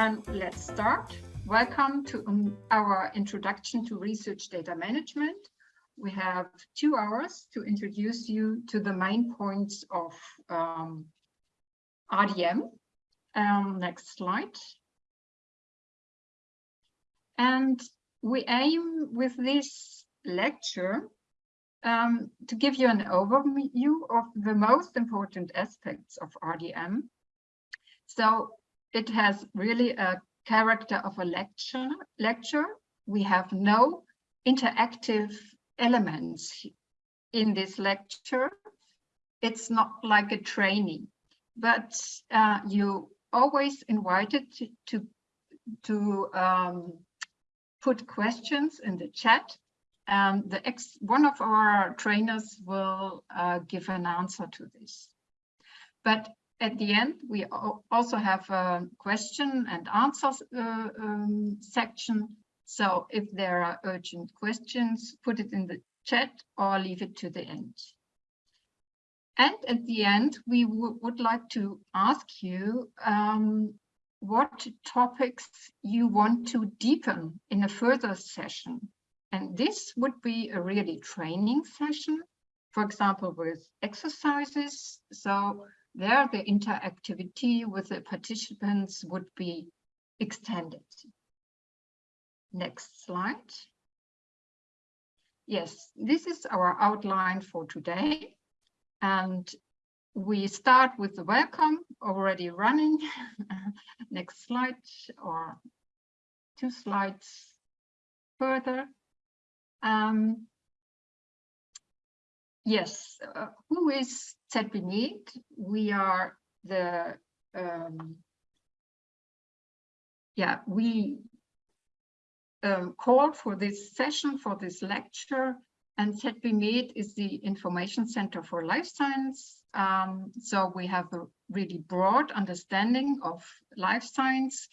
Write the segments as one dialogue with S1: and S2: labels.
S1: Then let's start. Welcome to um, our introduction to research data management. We have two hours to introduce you to the main points of um, RDM. Um, next slide. And we aim with this lecture um, to give you an overview of the most important aspects of RDM. So it has really a character of a lecture. lecture. We have no interactive elements in this lecture. It's not like a training, but uh, you always invited to, to, to um, put questions in the chat and the ex one of our trainers will uh, give an answer to this. But at the end, we also have a question and answers uh, um, section. So if there are urgent questions, put it in the chat or leave it to the end. And at the end, we would like to ask you um, what topics you want to deepen in a further session. And this would be a really training session, for example, with exercises. So there the interactivity with the participants would be extended. Next slide. Yes, this is our outline for today. And we start with the welcome already running. Next slide or two slides further. Um, yes, uh, who is ZBMed? We are the, um, yeah, we um, called for this session, for this lecture, and ZBMed is the Information Center for Life Science. Um, so we have a really broad understanding of life science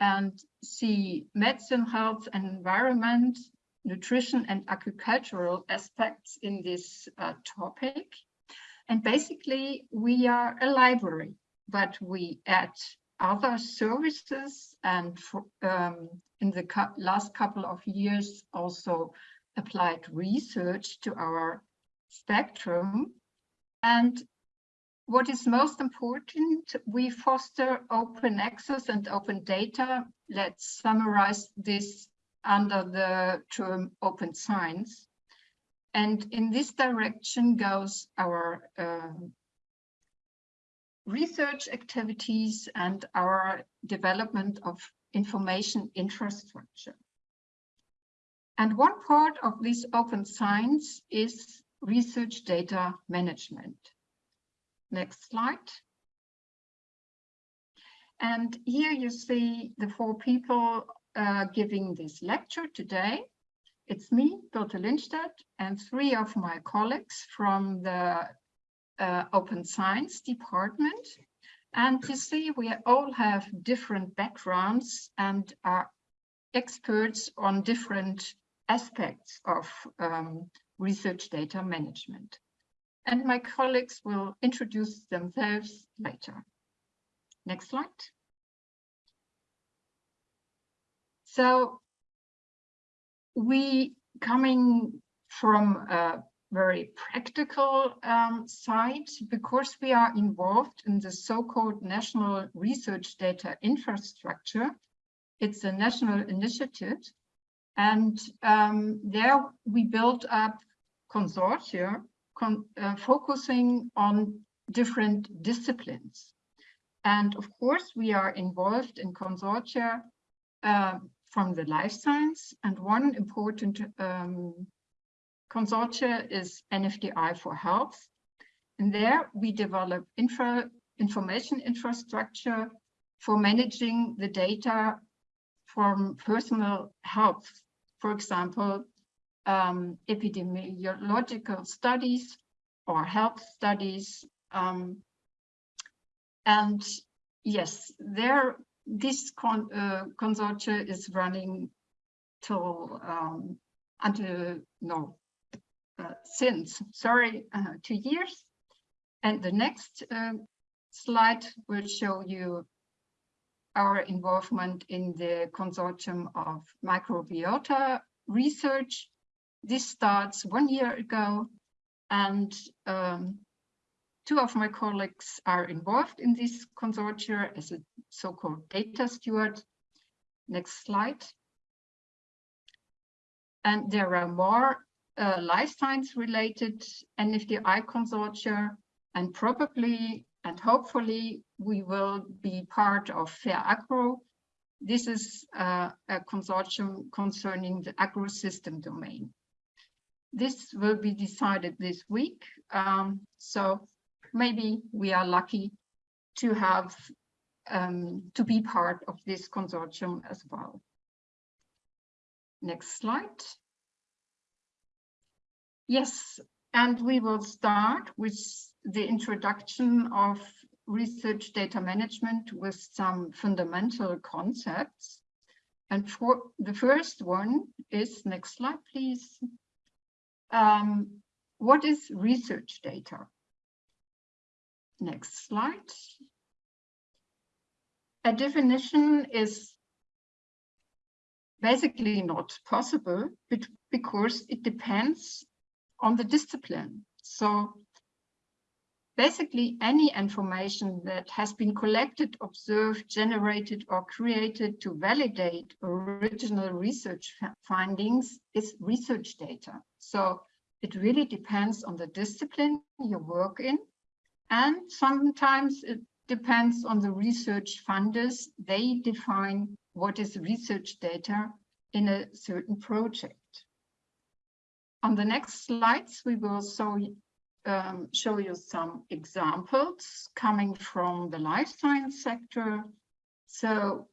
S1: and see medicine, health, and environment nutrition and agricultural aspects in this uh, topic. And basically, we are a library, but we add other services and for, um, in the last couple of years also applied research to our spectrum. And what is most important, we foster open access and open data. Let's summarize this under the term open science. And in this direction goes our uh, research activities and our development of information infrastructure. And one part of this open science is research data management. Next slide. And here you see the four people uh, giving this lecture today. It's me, Birte Lindstedt, and three of my colleagues from the uh, Open Science Department. And you see, we all have different backgrounds and are experts on different aspects of um, research data management. And my colleagues will introduce themselves later. Next slide. So we coming from a very practical um, side because we are involved in the so-called National Research Data Infrastructure. It's a national initiative. And um, there we built up consortia con uh, focusing on different disciplines. And of course, we are involved in consortia uh, from the life science. And one important um, consortia is NFDI for Health. And there we develop infra information infrastructure for managing the data from personal health. For example, um, epidemiological studies or health studies. Um, and yes, there this con uh, consortia is running till um, until no uh, since sorry uh, two years and the next uh, slide will show you our involvement in the consortium of microbiota research. This starts one year ago and um, two of my colleagues are involved in this consortium as a so-called data steward. Next slide. And there are more uh, life science related NFDI consortia and probably and hopefully we will be part of FAIR Agro. This is uh, a consortium concerning the agro-system domain. This will be decided this week. Um, so maybe we are lucky to have um, to be part of this consortium as well. Next slide. Yes, and we will start with the introduction of research data management with some fundamental concepts. And for the first one is, next slide, please. Um, what is research data? Next slide. A definition is basically not possible because it depends on the discipline. So basically any information that has been collected, observed, generated or created to validate original research findings is research data. So it really depends on the discipline you work in. And sometimes it depends on the research funders. They define what is research data in a certain project. On the next slides, we will show, um, show you some examples coming from the life science sector. So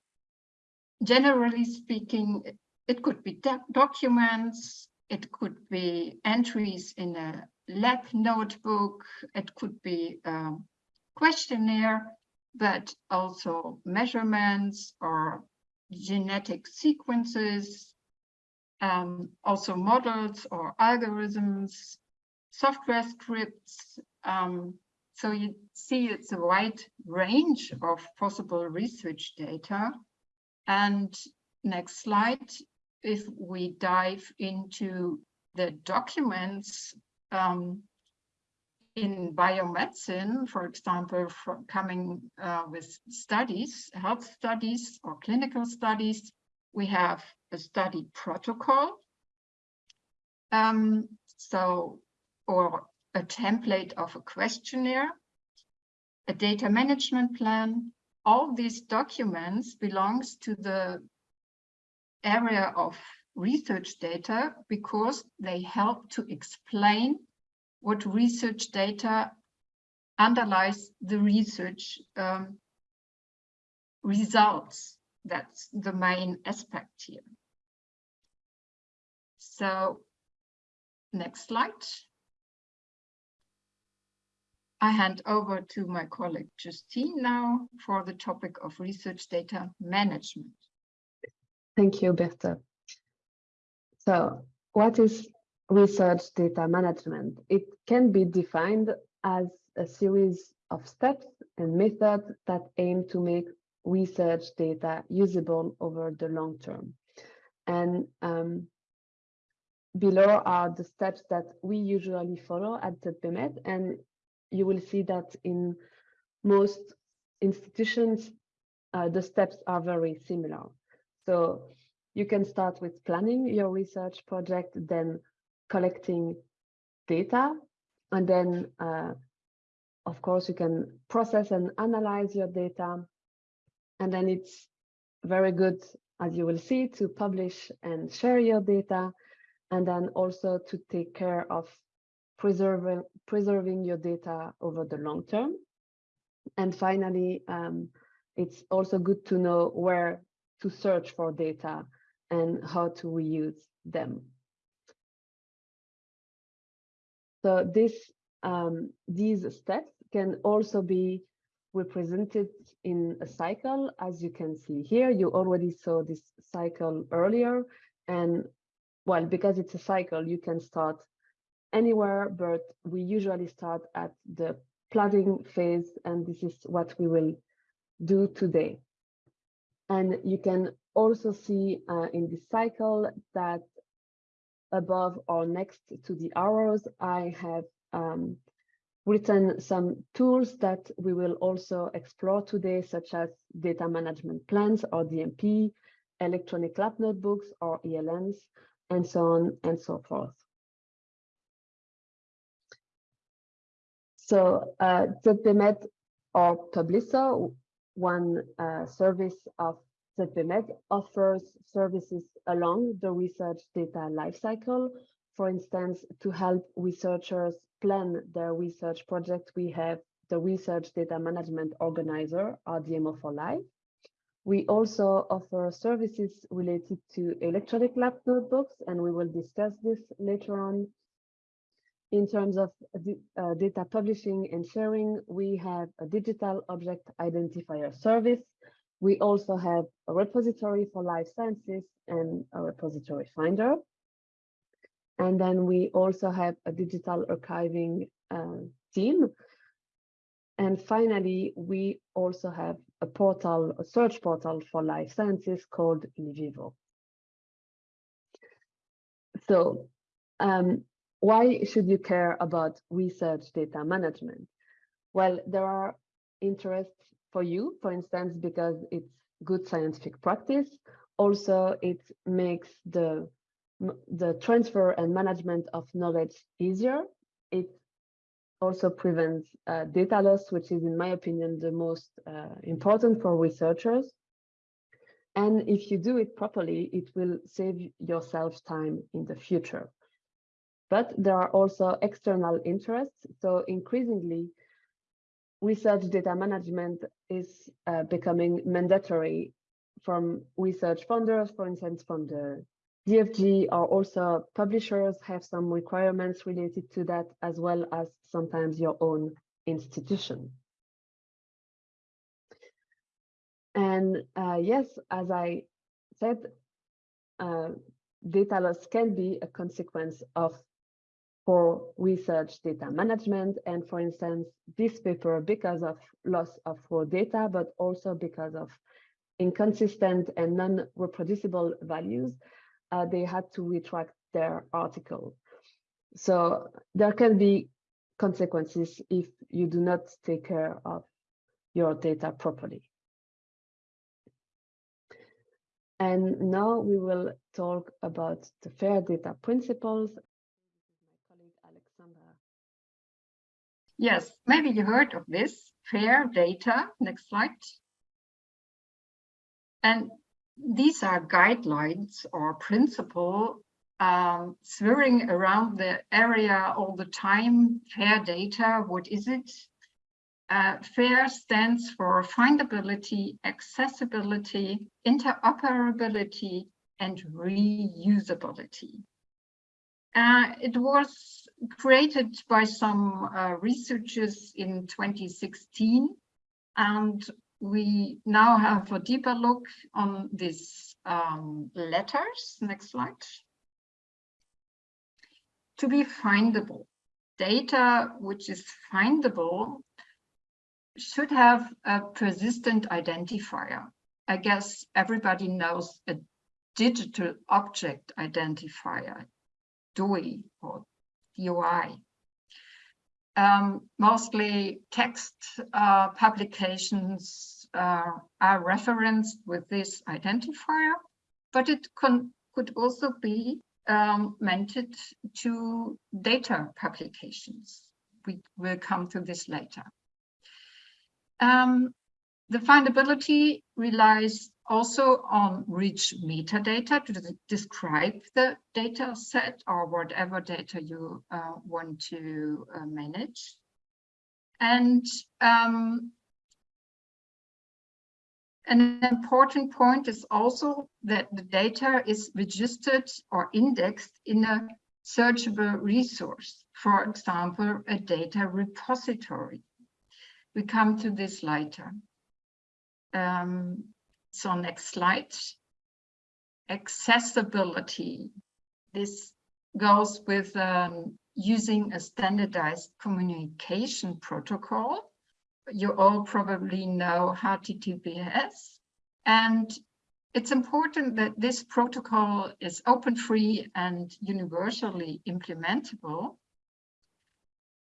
S1: generally speaking, it could be documents, it could be entries in a lab notebook, it could be a questionnaire, but also measurements or genetic sequences, um, also models or algorithms, software scripts. Um, so you see it's a wide range of possible research data. And next slide, if we dive into the documents um, in biomedicine, for example, coming uh, with studies, health studies or clinical studies, we have a study protocol. Um, so, or a template of a questionnaire, a data management plan. All these documents belongs to the area of research data because they help to explain what research data underlies the research um, results. That's the main aspect here. So next slide. I hand over to my colleague Justine now for the topic of research data management.
S2: Thank you, Birte. So what is research data management? It can be defined as a series of steps and methods that aim to make research data usable over the long term. And um, below are the steps that we usually follow at the ZBMed, and you will see that in most institutions, uh, the steps are very similar. So you can start with planning your research project, then collecting data, and then, uh, of course, you can process and analyze your data. And then it's very good, as you will see, to publish and share your data and then also to take care of preserving preserving your data over the long term. And finally, um, it's also good to know where to search for data and how to reuse them. So this um, these steps can also be represented in a cycle, as you can see here. You already saw this cycle earlier, and well, because it's a cycle, you can start anywhere, but we usually start at the planning phase, and this is what we will do today. And you can also see uh, in this cycle that above or next to the arrows, I have um, written some tools that we will also explore today, such as data management plans or DMP, electronic lab notebooks or ELNs, and so on and so forth. So uh, ZBMed or PUBLISSO, one uh, service of ZBMed offers services along the research data lifecycle. For instance, to help researchers plan their research project, we have the Research Data Management Organizer, RDMO for Life. We also offer services related to electronic lab notebooks, and we will discuss this later on. In terms of uh, data publishing and sharing, we have a digital object identifier service. We also have a repository for life sciences and a repository finder. And then we also have a digital archiving uh, team. And finally, we also have a portal, a search portal for life sciences called LIVIVO. So um, why should you care about research data management? Well, there are interests for you, for instance, because it's good scientific practice. Also, it makes the, the transfer and management of knowledge easier. It also prevents uh, data loss, which is, in my opinion, the most uh, important for researchers. And if you do it properly, it will save yourself time in the future. But there are also external interests. So increasingly, research data management is uh, becoming mandatory from research funders, for instance, from the DFG or also publishers have some requirements related to that, as well as sometimes your own institution. And uh, yes, as I said, uh, data loss can be a consequence of for research data management. And for instance, this paper, because of loss of raw data, but also because of inconsistent and non-reproducible values, uh, they had to retract their article. So there can be consequences if you do not take care of your data properly. And now we will talk about the FAIR data principles
S1: Yes, maybe you heard of this, FAIR data. Next slide. And these are guidelines or principle um, swirling around the area all the time. FAIR data, what is it? Uh, FAIR stands for findability, accessibility, interoperability, and reusability. Uh, it was created by some uh, researchers in 2016 and we now have a deeper look on these um, letters. Next slide. To be findable, data which is findable should have a persistent identifier. I guess everybody knows a digital object identifier. DOI or DOI. Um, mostly text uh, publications uh, are referenced with this identifier, but it could also be um, to data publications. We will come to this later. Um, the findability relies also on rich metadata to describe the data set or whatever data you uh, want to uh, manage. And um, an important point is also that the data is registered or indexed in a searchable resource, for example, a data repository. We come to this later. Um, so next slide. Accessibility. This goes with um, using a standardized communication protocol. You all probably know HTTPS. And it's important that this protocol is open free and universally implementable.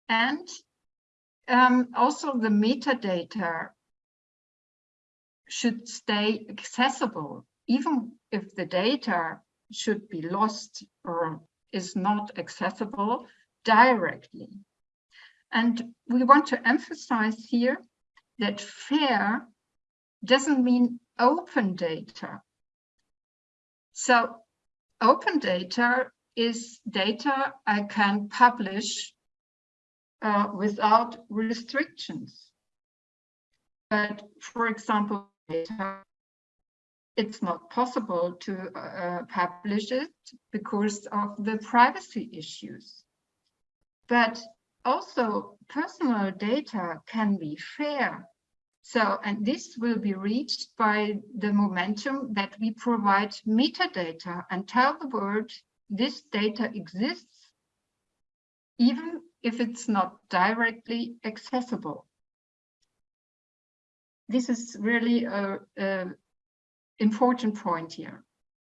S1: And um, also the metadata should stay accessible, even if the data should be lost or is not accessible directly. And we want to emphasize here that fair doesn't mean open data. So open data is data I can publish uh, without restrictions. But for example, data, it's not possible to uh, publish it because of the privacy issues. But also personal data can be fair. So, and this will be reached by the momentum that we provide metadata and tell the world this data exists, even if it's not directly accessible. This is really a, a important point here.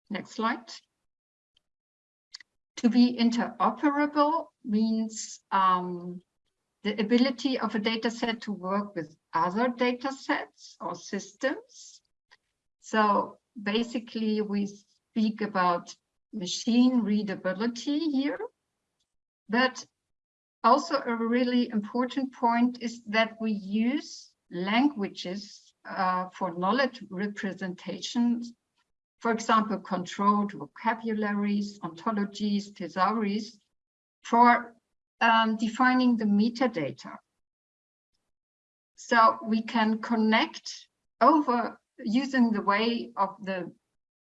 S1: Next slide. To be interoperable means um, the ability of a data set to work with other data sets or systems. So basically we speak about machine readability here, but also a really important point is that we use languages uh, for knowledge representations, for example, controlled vocabularies, ontologies, thesauries, for um, defining the metadata. So we can connect over using the way of the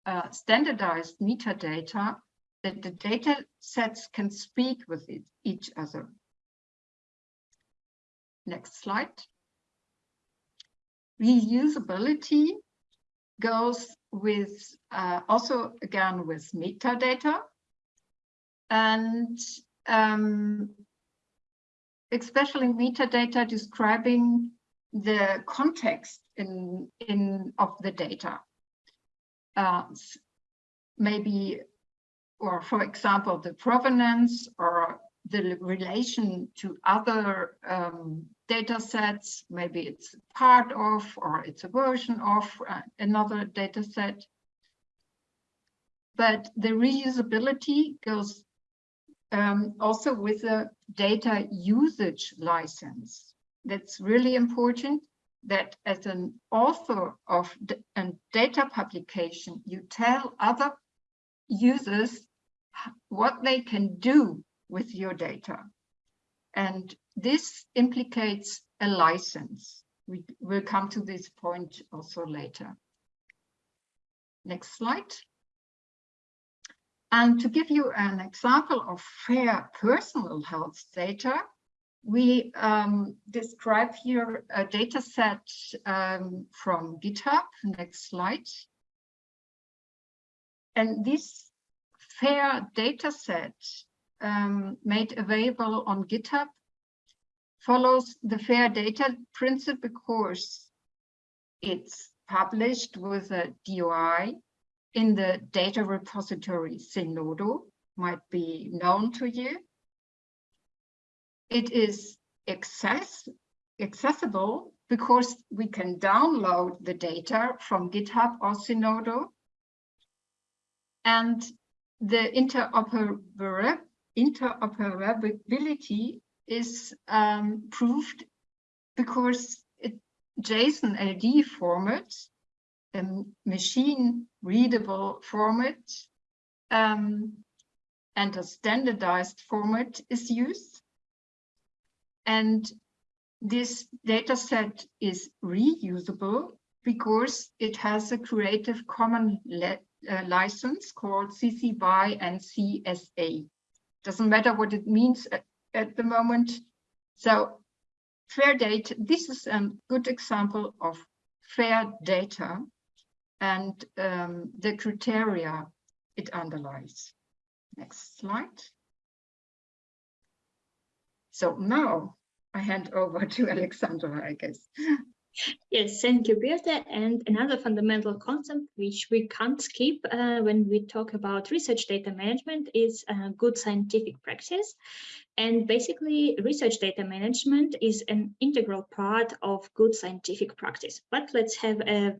S1: uh, standardized metadata that the data sets can speak with it, each other. Next slide. Reusability goes with uh, also again with metadata and um, especially metadata describing the context in in of the data. Uh, maybe or for example, the provenance or the relation to other um, data sets, maybe it's part of or it's a version of uh, another data set. But the reusability goes um, also with a data usage license. That's really important that as an author of a data publication, you tell other users what they can do with your data. And this implicates a license. We will come to this point also later. Next slide. And to give you an example of fair personal health data, we um, describe here a data set um, from GitHub. Next slide. And this fair data set um, made available on GitHub follows the fair data principle because it's published with a DOI in the data repository Zenodo, might be known to you. It is access, accessible because we can download the data from GitHub or Zenodo. And the interoperability is um, proved because it, JSON LD format, a machine readable format, um, and a standardized format is used. And this data set is reusable because it has a Creative Commons uh, license called CC BY-NC-SA. Doesn't matter what it means at, the moment. So fair data, this is a good example of fair data and um, the criteria it underlies. Next slide. So now I hand over to Alexandra, I guess.
S3: Yes, thank you, Birte. And another fundamental concept which we can't skip uh, when we talk about research data management is uh, good scientific practice. And basically, research data management is an integral part of good scientific practice. But let's have a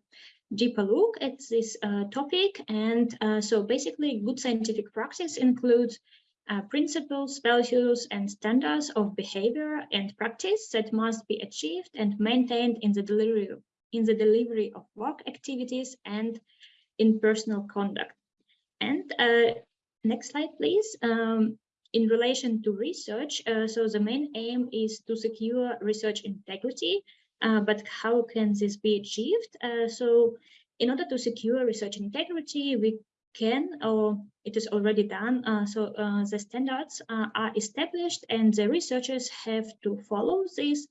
S3: deeper look at this uh, topic. And uh, so basically, good scientific practice includes uh, principles, values, and standards of behavior and practice that must be achieved and maintained in the delivery in the delivery of work activities and in personal conduct. And uh, next slide, please. Um, in relation to research, uh, so the main aim is to secure research integrity, uh, but how can this be achieved? Uh, so in order to secure research integrity, we can or it is already done. Uh, so uh, the standards uh, are established and the researchers have to follow these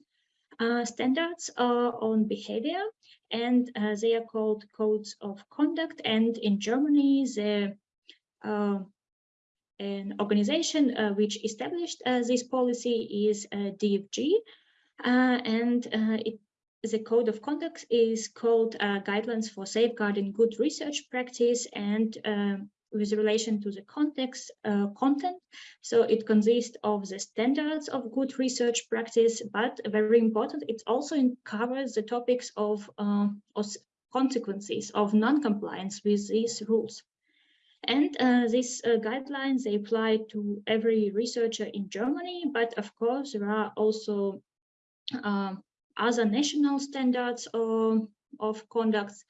S3: standards on behavior and they are called codes of conduct and in Germany the an organization which established this policy is DFG and it the code of conduct is called uh, guidelines for safeguarding good research practice and um, with relation to the context uh, content. So it consists of the standards of good research practice, but very important, it also covers the topics of, uh, of consequences of non-compliance with these rules. And uh, these uh, guidelines, they apply to every researcher in Germany, but of course there are also uh, other national standards of, of conduct.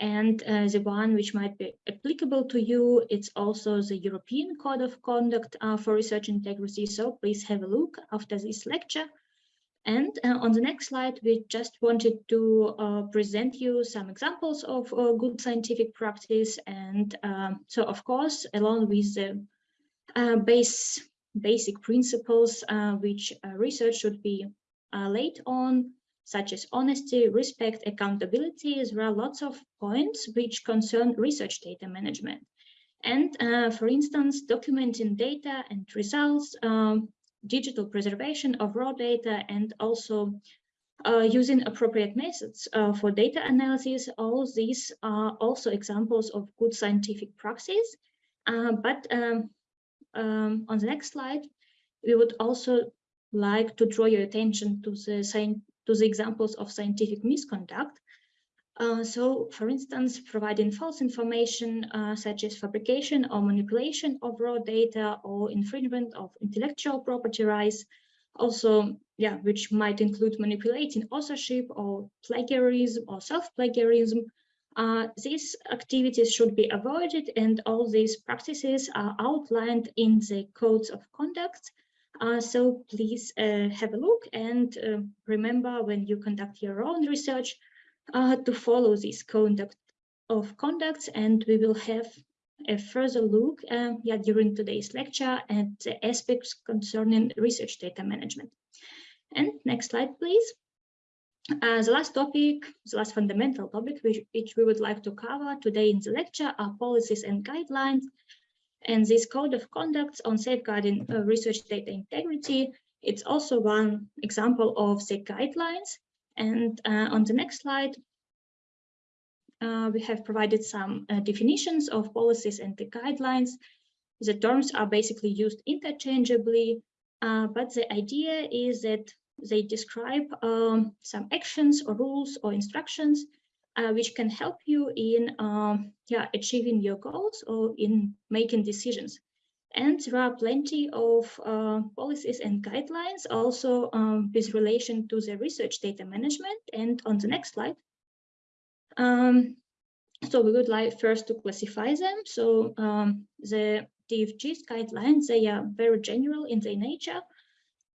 S3: And uh, the one which might be applicable to you it's also the European Code of Conduct uh, for Research Integrity. So please have a look after this lecture and uh, on the next slide we just wanted to uh, present you some examples of uh, good scientific practice and um, so of course along with the uh, base basic principles which research should be laid on such as honesty, respect, accountability. There are lots of points which concern research data management. And uh, for instance, documenting data and results, um, digital preservation of raw data, and also uh, using appropriate methods uh, for data analysis. All these are also examples of good scientific practice. Uh, but um, um, on the next slide, we would also like to draw your attention to the to the examples of scientific misconduct. Uh, so, for instance, providing false information uh, such as fabrication or manipulation of raw data or infringement of intellectual property rights, also, yeah, which might include manipulating authorship or plagiarism or self-plagiarism. Uh, these activities should be avoided and all these practices are outlined in the codes of conduct uh, so please uh, have a look and remember when you conduct your own research uh, to follow this conduct of conducts and we will have a further look um, yeah, during today's lecture at the aspects concerning research data management. And next slide, please. Uh, the last topic, the last fundamental topic which, which we would like to cover today in the lecture are policies and guidelines and this code of conduct on safeguarding uh, research data integrity, it's also one example of the guidelines. And uh, on the next slide, uh, we have provided some uh, definitions of policies and the guidelines. The terms are basically used interchangeably, but the idea is that they describe um, some actions or rules or instructions uh, which can help you in um, yeah, achieving your goals or in making decisions. And there are plenty of uh, policies and guidelines also um, with relation to the research data management. And on the next slide, um, so we would like first to classify them. So um, the DFG's guidelines, they are very general in their nature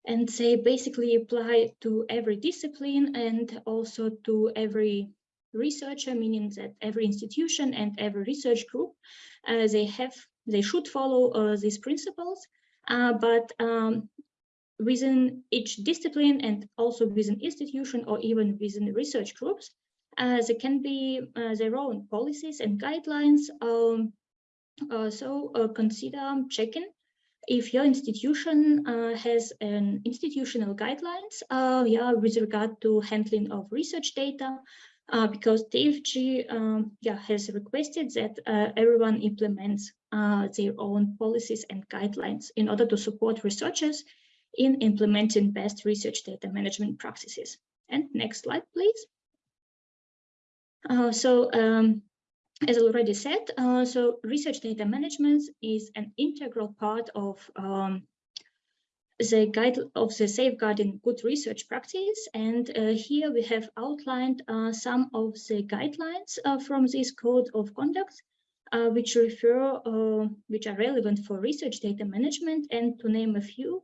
S3: and they basically apply to every discipline and also to every researcher, meaning that every institution and every research group, uh, they have, they should follow uh, these principles, uh, but um, within each discipline and also within institution or even within research groups, uh, there can be their own policies and guidelines. Um, so consider checking if your institution uh, has an institutional guidelines uh, yeah, with regard to handling of research data, uh, because DFG um, yeah, has requested that everyone implements uh, their own policies and guidelines in order to support researchers in implementing best research data management practices. And next slide, please. Uh, so um, as already said, uh, so research data management is an integral part of um, the guide of the safeguarding good research practice. And uh, here we have outlined uh, some of the guidelines uh, from this code of conduct, uh, which refer, uh, which are relevant for research data management. And to name a few,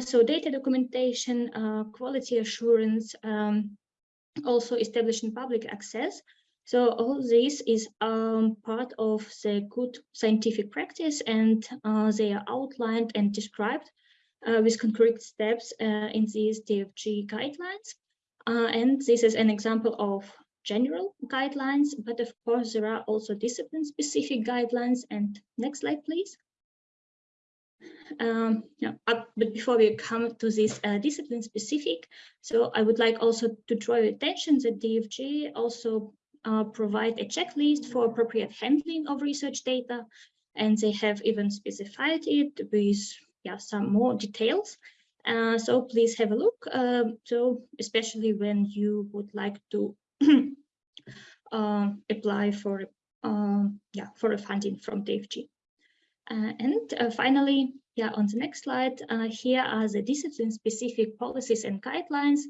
S3: so data documentation, quality assurance, um, also establishing public access. So all this is um, part of the good scientific practice and uh, they are outlined and described uh, with concrete steps uh, in these DFG guidelines. Uh, and this is an example of general guidelines, but of course there are also discipline specific guidelines. And next slide, please. Um, yeah, uh, but before we come to this uh, discipline specific, so I would like also to draw your attention that DFG also uh, provide a checklist for appropriate handling of research data, and they have even specified it with yeah, some more details. Uh, so please have a look. Uh, so especially when you would like to uh, apply for um, yeah for a funding from DFG. Uh, and uh, finally, yeah, on the next slide, uh, here are the discipline-specific policies and guidelines.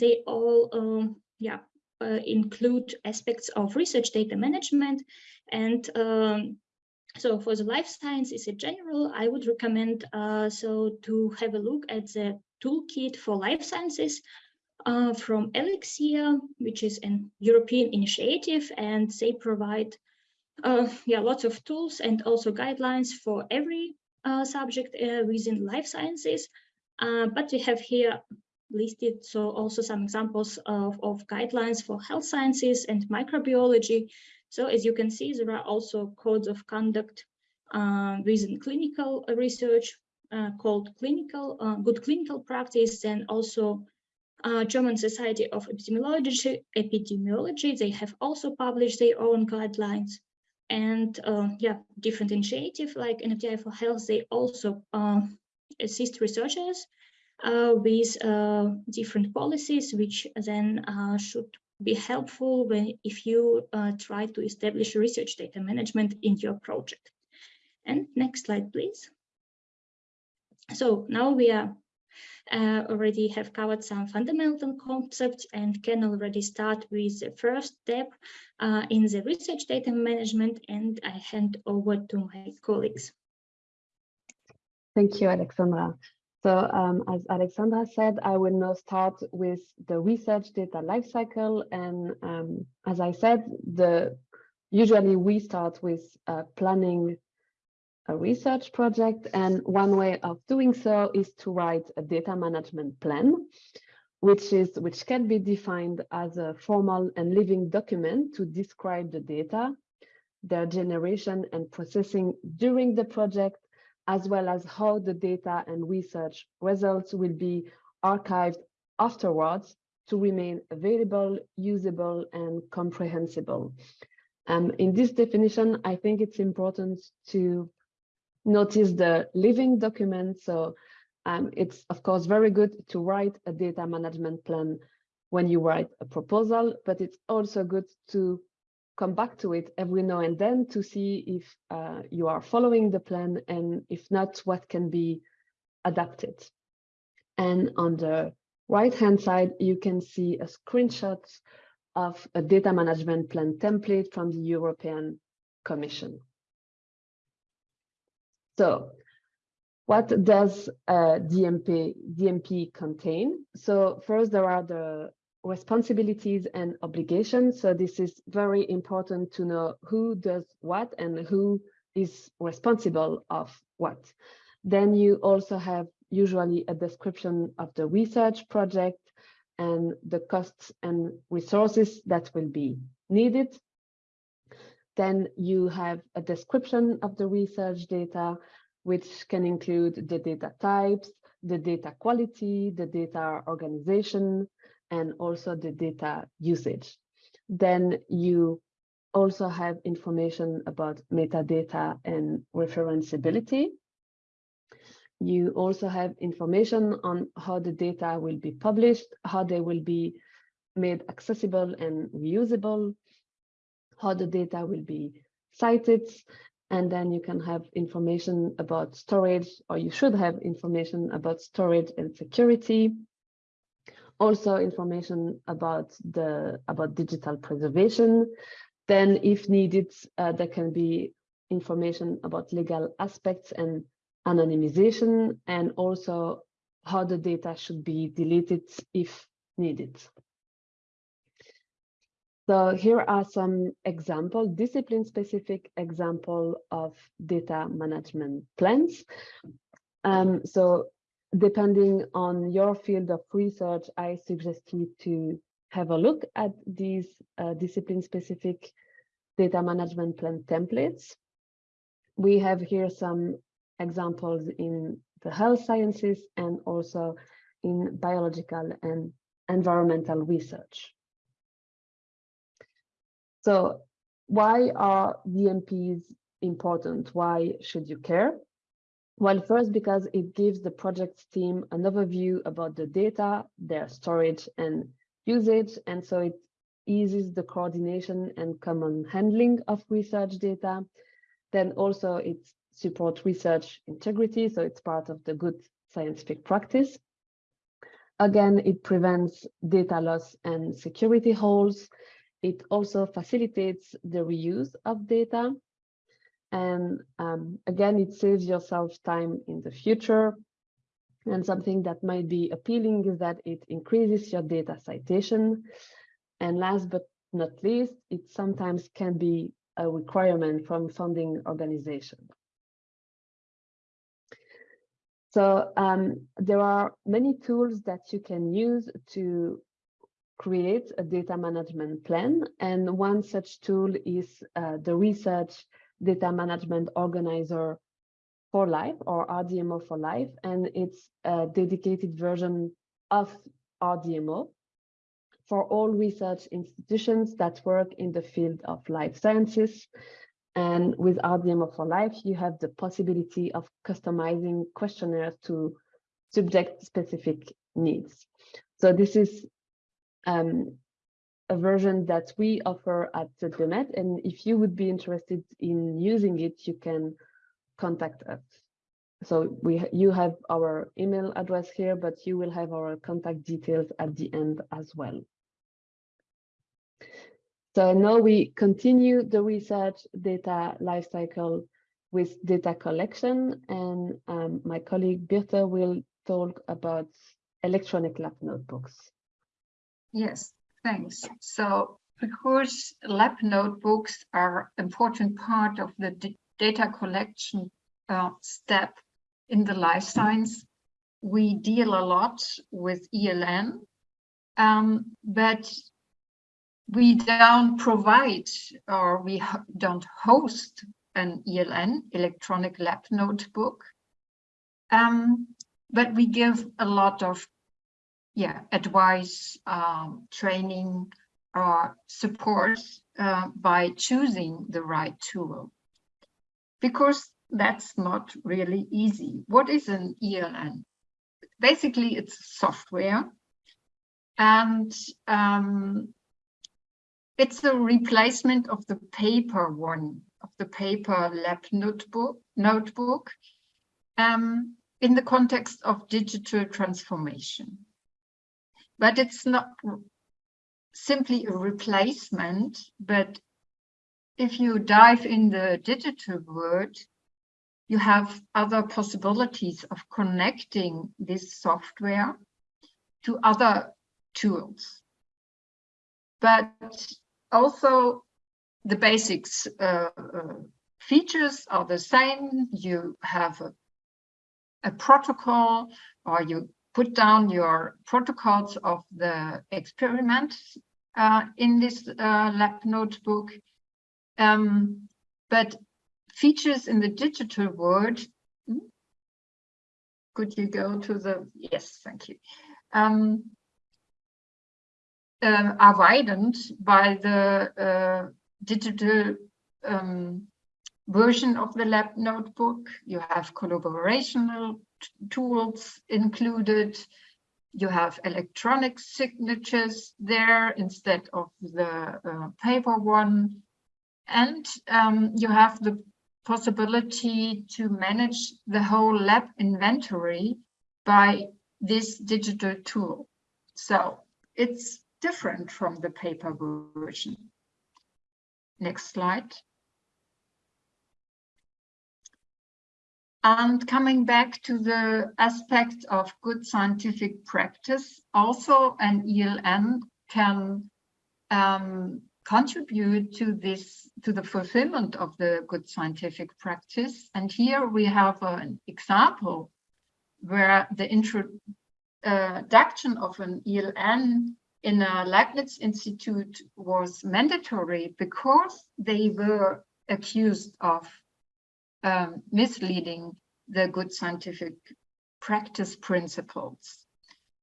S3: they all um, yeah include aspects of research data management and um, so for the life sciences in general, I would recommend uh, so to have a look at the toolkit for life sciences uh, from Elixir, which is an European initiative, and they provide uh, yeah lots of tools and also guidelines for every uh, subject uh, within life sciences. Uh, but we have here listed so also some examples of, of guidelines for health sciences and microbiology so as you can see, there are also codes of conduct within clinical research called clinical good clinical practice and also uh, German Society of Epidemiology, Epidemiology. They have also published their own guidelines and uh, yeah, different initiatives like NFDI for Health, they also uh, assist researchers with different policies, which then should be helpful when if you uh, try to establish research data management in your project. And next slide, please. So now we are uh, already have covered some fundamental concepts and can already start with the first step uh, in the research data management and I hand over to my colleagues.
S2: Thank you, Alexandra. So um, as Alexandra said, I will now start with the research data lifecycle. And um, as I said, the usually we start with uh, planning a research project. And one way of doing so is to write a data management plan, which is which can be defined as a formal and living document to describe the data, their generation and processing during the project, as well as how the data and research results will be archived afterwards to remain available, usable, and comprehensible. Um, in this definition, I think it's important to notice the living document. So um, it's, of course, very good to write a data management plan when you write a proposal, but it's also good to come back to it every now and then to see if uh, you are following the plan and if not, what can be adapted. And on the right hand side, you can see a screenshot of a data management plan template from the European Commission. So what does uh, DMP, DMP contain? So first, there are the responsibilities and obligations. So this is very important to know who does what and who is responsible of what. Then you also have usually a description of the research project and the costs and resources that will be needed. Then you have a description of the research data which can include the data types, the data quality, the data organization, and also the data usage. Then you also have information about metadata and referenceability. You also have information on how the data will be published, how they will be made accessible and reusable, how the data will be cited, and then you can have information about storage, or you should have information about storage and security. Also information about the about digital preservation. Then if needed, uh, there can be information about legal aspects and anonymization, and also how the data should be deleted if needed. So here are some example, discipline-specific example of data management plans. Um, so depending on your field of research, I suggest you to have a look at these uh, discipline-specific data management plan templates. We have here some examples in the health sciences and also in biological and environmental research. So why are DMPs important? Why should you care? Well, first, because it gives the project team an overview about the data, their storage and usage, and so it eases the coordination and common handling of research data. Then also it supports research integrity, so it's part of the good scientific practice. Again, it prevents data loss and security holes. It also facilitates the reuse of data. And um, again, it saves yourself time in the future. And something that might be appealing is that it increases your data citation. And last but not least, it sometimes can be a requirement from funding organization. So um, there are many tools that you can use to create a data management plan. And one such tool is uh, the Research Data Management Organizer for Life or RDMO for Life. And it's a dedicated version of RDMO for all research institutions that work in the field of life sciences. And with RDMO for Life, you have the possibility of customizing questionnaires to subject specific needs. So this is um, a version that we offer at ZB MED. And if you would be interested in using it, you can contact us. So we you have our email address here, but you will have our contact details at the end as well. So now we continue the research data lifecycle with data collection, and um, my colleague Birte will talk about electronic lab notebooks.
S1: Yes, thanks. So because lab notebooks are important part of the data collection uh, step in the life science, we deal a lot with ELN, um, but we don't provide or we don't host an ELN, electronic lab notebook, um, but we give a lot of yeah, advice, um, training, or support uh, by choosing the right tool. Because that's not really easy. What is an ELN? Basically, it's software. And um, it's a replacement of the paper one, of the paper lab notebook, notebook um, in the context of digital transformation. But it's not simply a replacement, but if you dive in the digital world, you have other possibilities of connecting this software to other tools. But also the basics uh, uh, features are the same. You have a, a protocol or you put down your protocols of the experiment uh, in this uh, lab notebook. Um, but features in the digital world could you go to the, yes, thank you. Um, uh, are widened by the uh, digital um, version of the lab notebook. You have collaborational tools included. You have electronic signatures there instead of the uh, paper one. And um, you have the possibility to manage the whole lab inventory by this digital tool. So it's different from the paper version. Next slide. And coming back to the aspect of good scientific practice, also an ELN can um, contribute to this, to the fulfillment of the good scientific practice. And here we have an example where the introduction of an ELN in a Leibniz Institute was mandatory because they were accused of um, misleading the good scientific practice principles.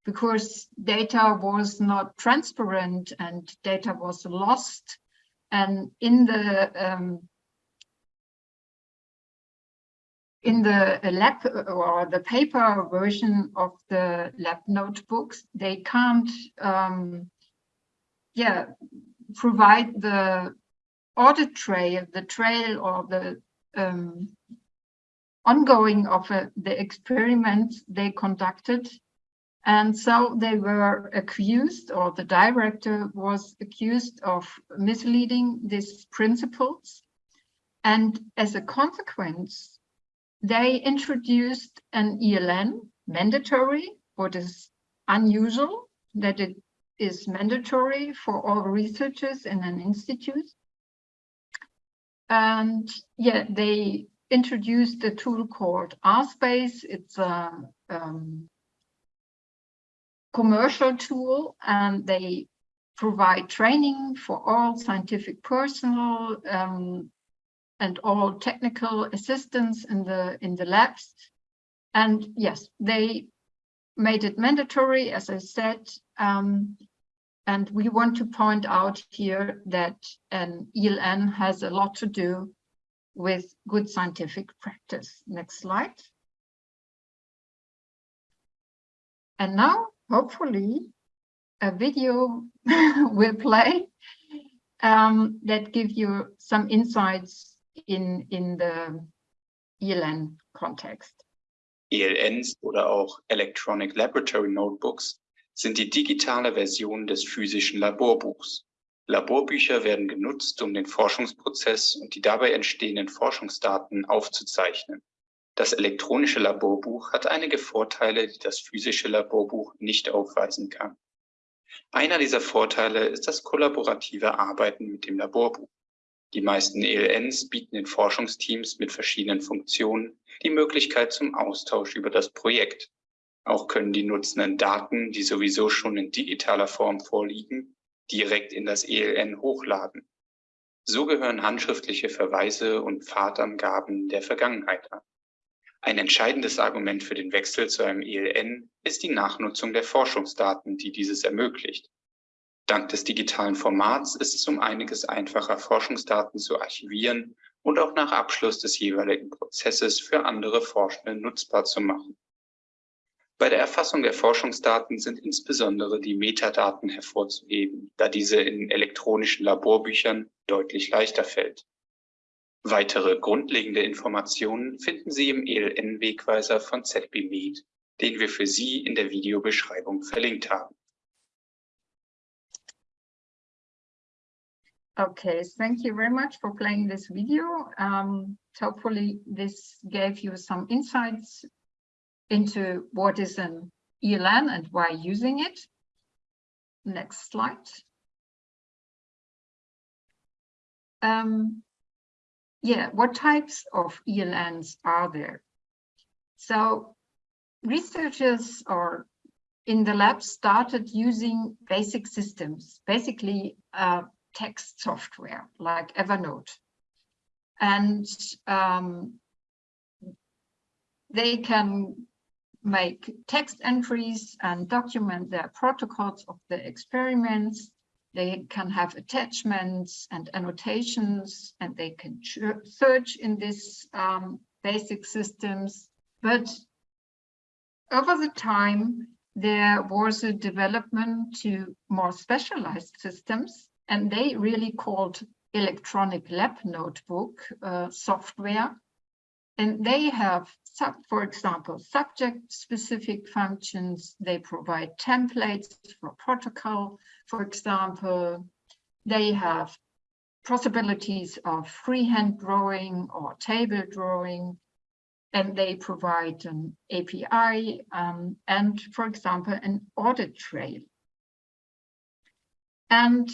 S1: Because data was not transparent and data was lost. And in the um, in the lab or the paper version of the lab notebooks they can't um, yeah provide the audit trail the trail or the um, ongoing of uh, the experiment they conducted. And so they were accused, or the director was accused of misleading these principles. And as a consequence, they introduced an ELN, mandatory, what is unusual, that it is mandatory for all researchers in an institute. And yeah, they introduced a tool called RSpace. It's a um, commercial tool and they provide training for all scientific personnel um, and all technical assistance in the in the labs. And yes, they made it mandatory, as I said, um, and we want to point out here that an ELN has a lot to do with good scientific practice. Next slide. And now, hopefully, a video will play um, that give you some insights in, in the ELN context.
S4: ELNs oder auch Electronic Laboratory Notebooks sind die digitale Version des physischen Laborbuchs. Laborbücher werden genutzt, um den Forschungsprozess und die dabei entstehenden Forschungsdaten aufzuzeichnen. Das elektronische Laborbuch hat einige Vorteile, die das physische Laborbuch nicht aufweisen kann. Einer dieser Vorteile ist das kollaborative Arbeiten mit dem Laborbuch. Die meisten ELNs bieten den Forschungsteams mit verschiedenen Funktionen die Möglichkeit zum Austausch über das Projekt. Auch können die Nutzenden Daten, die sowieso schon in digitaler Form vorliegen, direkt in das ELN hochladen. So gehören handschriftliche Verweise und Pfadangaben der Vergangenheit an. Ein entscheidendes Argument für den Wechsel zu einem ELN ist die Nachnutzung der Forschungsdaten, die dieses ermöglicht. Dank des digitalen Formats ist es um einiges einfacher, Forschungsdaten zu archivieren und auch nach Abschluss des jeweiligen Prozesses für andere Forschende nutzbar zu machen. Bei der Erfassung der Forschungsdaten sind insbesondere die Metadaten hervorzuheben, da diese in elektronischen Laborbüchern deutlich leichter fällt. Weitere grundlegende Informationen finden Sie im ELN-Wegweiser von ZB Med, den wir für Sie in der Videobeschreibung verlinkt haben.
S1: Okay, thank you very much for playing this video. Um, hopefully this gave you some insights into what is an ELN and why using it. Next slide. Um, yeah, what types of ELNs are there? So researchers or in the lab started using basic systems, basically uh, text software like Evernote. And um, they can make text entries and document their protocols of the experiments. They can have attachments and annotations, and they can search in these um, basic systems. But over the time, there was a development to more specialized systems, and they really called electronic lab notebook uh, software. And they have, for example, subject-specific functions. They provide templates for protocol, for example. They have possibilities of freehand drawing or table drawing. And they provide an API um, and, for example, an audit trail. And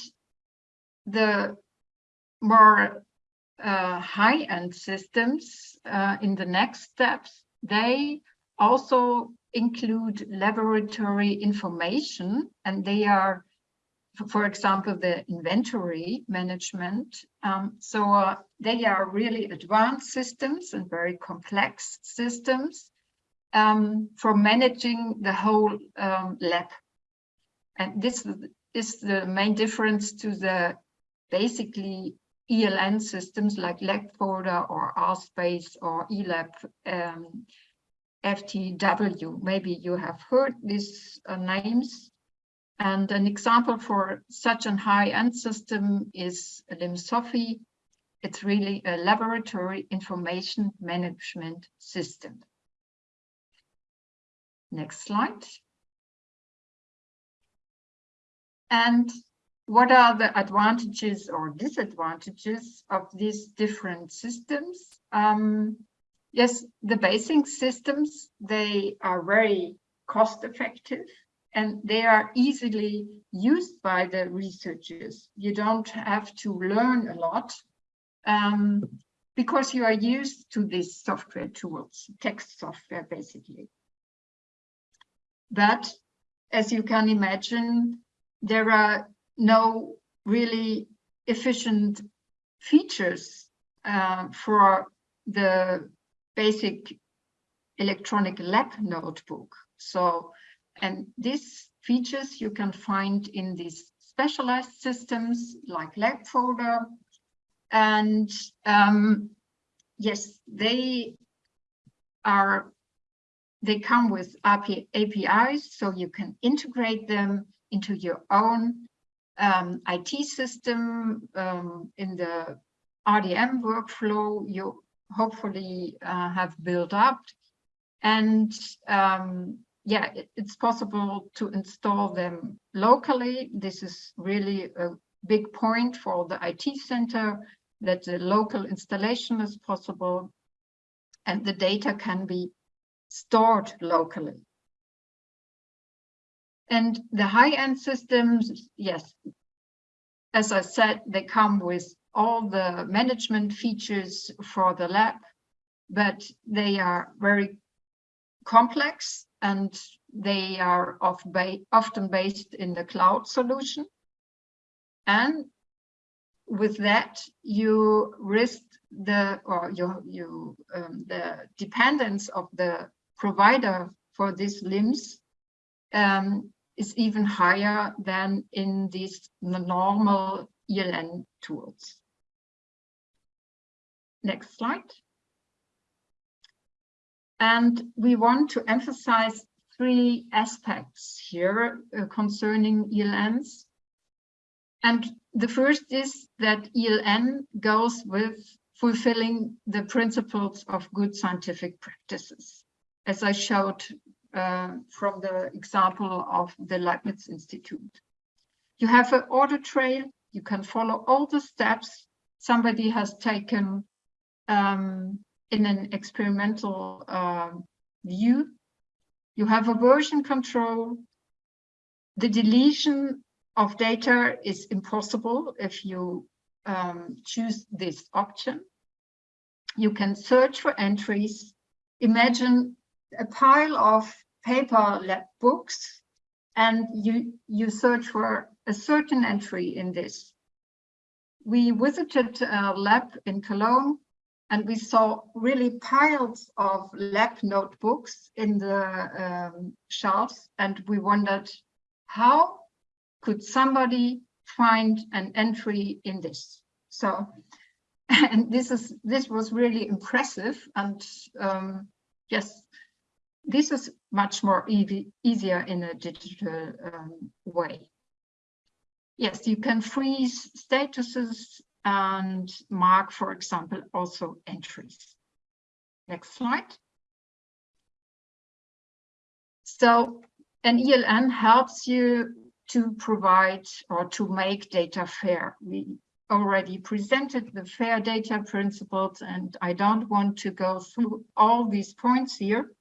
S1: the more uh, high-end systems uh, in the next steps, they also include laboratory information and they are, for example, the inventory management. Um, so uh, they are really advanced systems and very complex systems um, for managing the whole um, lab. And this is the main difference to the basically ELN systems like LabFolder or RSpace or ELAB um, FTW. Maybe you have heard these uh, names. And an example for such a high-end system is LIMSOFI. It's really a laboratory information management system. Next slide. And what are the advantages or disadvantages of these different systems? Um, yes, the basic systems, they are very cost effective and they are easily used by the researchers. You don't have to learn a lot um, because you are used to these software tools, text software basically. But as you can imagine, there are no really efficient features uh, for the basic electronic lab notebook. So, and these features you can find in these specialized systems like LabFolder. And um, yes, they are, they come with API, APIs, so you can integrate them into your own um, IT system um, in the RDM workflow you hopefully uh, have built up. And um, yeah, it, it's possible to install them locally. This is really a big point for the IT center that the local installation is possible and the data can be stored locally. And the high-end systems, yes, as I said, they come with all the management features for the lab, but they are very complex and they are often based in the cloud solution. And with that, you risk the or you you um, the dependence of the provider for these LIMS um, is even higher than in these normal ELN tools. Next slide. And we want to emphasize three aspects here uh, concerning ELNs. And the first is that ELN goes with fulfilling the principles of good scientific practices. As I showed uh, from the example of the Leibniz Institute. You have an audit trail, you can follow all the steps somebody has taken um, in an experimental uh, view. You have a version control. The deletion of data is impossible if you um, choose this option. You can search for entries. Imagine a pile of paper lab books and you, you search for a certain entry in this. We visited a lab in Cologne and we saw really piles of lab notebooks in the um, shelves and we wondered how could somebody find an entry in this so and this is this was really impressive and um, yes this is much more easy, easier in a digital um, way yes you can freeze statuses and mark, for example, also entries. Next slide. So an ELN helps you to provide or to make data fair. We already presented the fair data principles and I don't want to go through all these points here,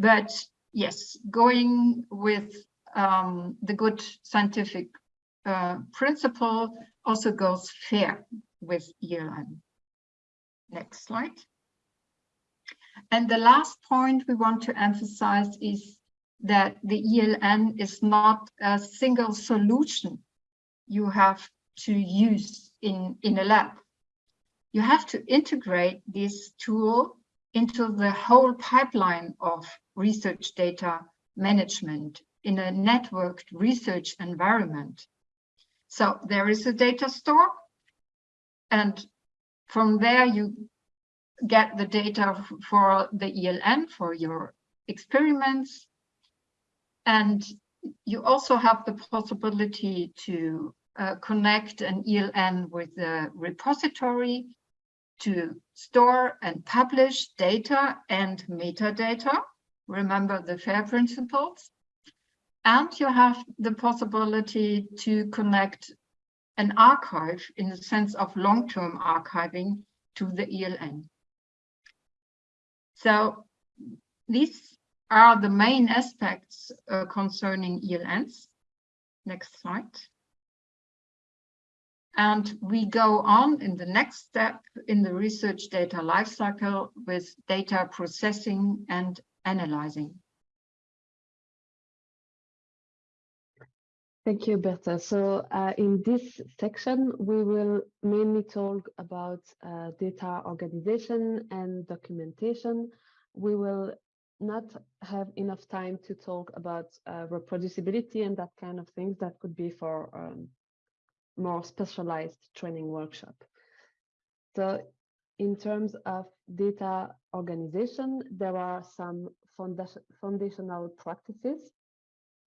S1: but yes, going with um, the good scientific uh, principle also goes fair with ELN. Next slide. And the last point we want to emphasize is that the ELN is not a single solution you have to use in, in a lab. You have to integrate this tool into the whole pipeline of research data management in a networked research environment. So there is a data store and from there you get the data for the ELN for your experiments. And you also have the possibility to uh, connect an ELN with the repository to store and publish data and metadata. Remember the FAIR principles. And you have the possibility to connect an archive in the sense of long-term archiving to the ELN. So these are the main aspects uh, concerning ELNs. Next slide. And we go on in the next step in the research data lifecycle with data processing and analyzing.
S2: Thank you, Birte. So uh, in this section, we will mainly talk about uh, data organization and documentation. We will not have enough time to talk about uh, reproducibility and that kind of things that could be for um, more specialized training workshop. So in terms of data organization, there are some foundation, foundational practices.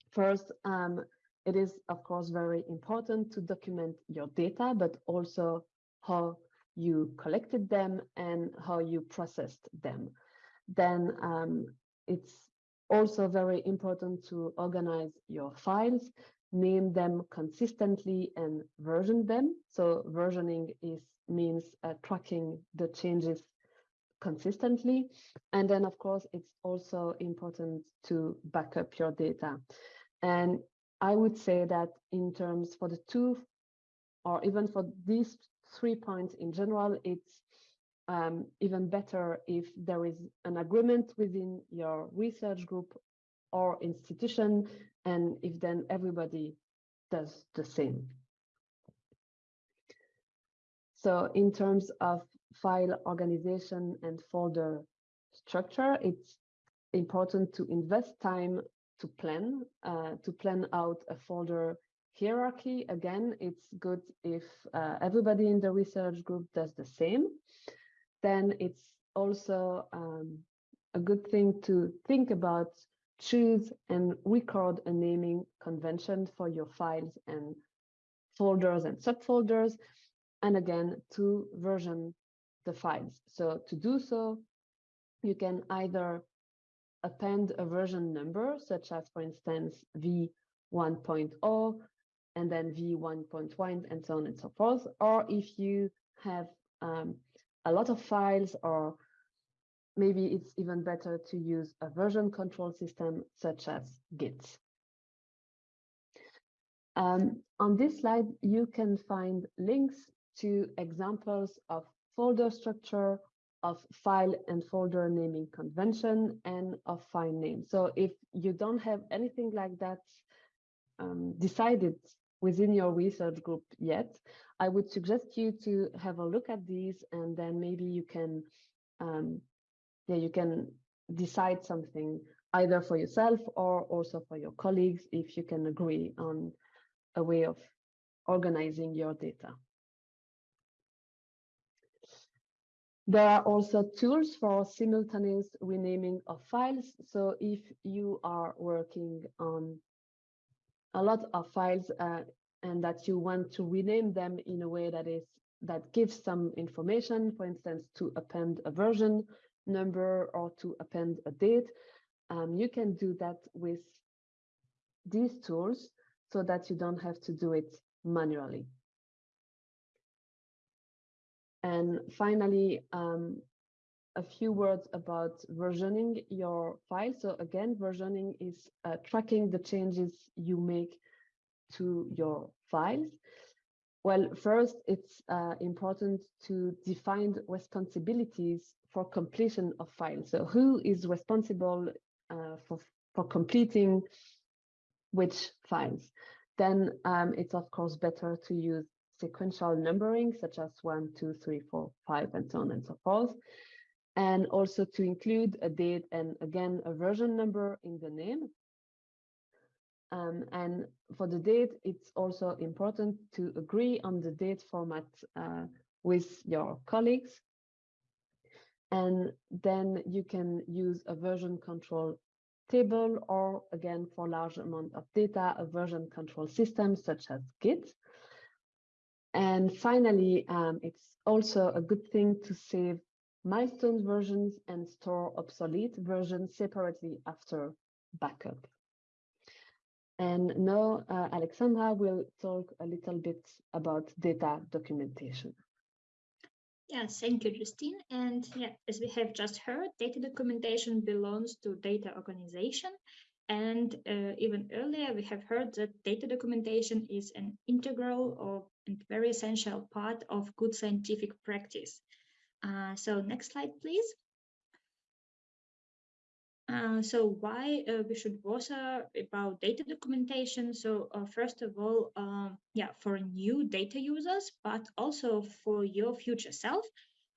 S2: First, um, it is, of course, very important to document your data, but also how you collected them and how you processed them. Then um, it's also very important to organize your files, name them consistently and version them. So versioning is means uh, tracking the changes consistently. And then, of course, it's also important to back up your data. And I would say that in terms for the two, or even for these three points in general, it's um, even better if there is an agreement within your research group or institution, and if then everybody does the same. So in terms of file organization and folder structure, it's important to invest time to plan, uh, to plan out a folder hierarchy. Again, it's good if uh, everybody in the research group does the same. Then it's also um, a good thing to think about choose and record a naming convention for your files and folders and subfolders. And again, to version the files. So to do so, you can either append a version number, such as, for instance, v1.0 and then v1.1 and so on and so forth. Or if you have um, a lot of files or maybe it's even better to use a version control system such as Git. Um, on this slide, you can find links to examples of folder structure of file and folder naming convention and of file name. So if you don't have anything like that um, decided within your research group yet, I would suggest you to have a look at these and then maybe you can, um, yeah, you can decide something either for yourself or also for your colleagues if you can agree on a way of organizing your data. There are also tools for simultaneous renaming of files. So if you are working on a lot of files uh, and that you want to rename them in a way that is that gives some information, for instance, to append a version number or to append a date, um, you can do that with these tools so that you don't have to do it manually. And finally, um, a few words about versioning your file. So again, versioning is uh, tracking the changes you make to your files. Well, first, it's uh, important to define responsibilities for completion of files. So who is responsible uh, for, for completing which files? Then um, it's of course better to use sequential numbering, such as one, two, three, four, five, and so on and so forth. And also to include a date and again, a version number in the name. Um, and for the date, it's also important to agree on the date format uh, with your colleagues. And then you can use a version control table or again, for large amount of data, a version control system such as Git. And finally, um, it's also a good thing to save milestone versions and store obsolete versions separately after backup. And now uh, Alexandra will talk a little bit about data documentation.
S3: Yes, thank you, Justine. And yeah, as we have just heard, data documentation belongs to data organization. And uh, even earlier, we have heard that data documentation is an integral or very essential part of good scientific practice. Uh, so next slide, please. Uh, so why uh, we should bother about data documentation? So uh, first of all, um, yeah, for new data users, but also for your future self,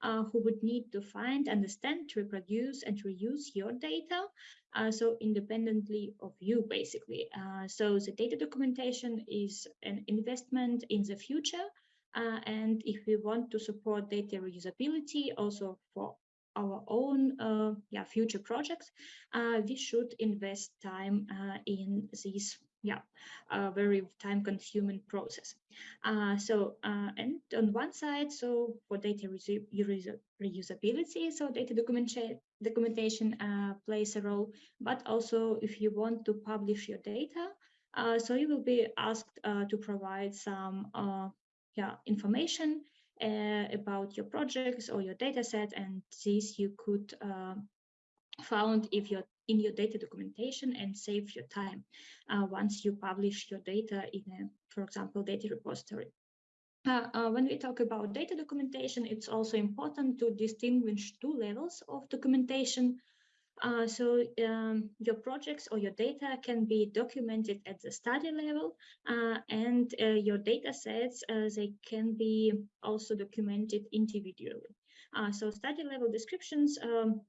S3: uh, who would need to find, understand, reproduce, and reuse your data. Uh, so independently of you, basically. Uh, so the data documentation is an investment in the future. and if we want to support data reusability also for our own uh, yeah, future projects, uh, we should invest time uh, in this yeah, uh, very time consuming process. Uh, so, uh, and on one side, so for data reusability, so data documentation documentation plays a role, but also if you want to publish your data, so you will be asked to provide some yeah, information uh, about your projects or your data set and this you could uh, found if you're in your data documentation and save your time uh, once you publish your data in a, for example, data repository. Uh, uh, when we talk about data documentation, it's also important to distinguish two levels of documentation. Uh, so um, your projects or your data can be documented at the study level uh, and uh, your data sets, uh, they can be also documented individually. Uh, so study level descriptions, um,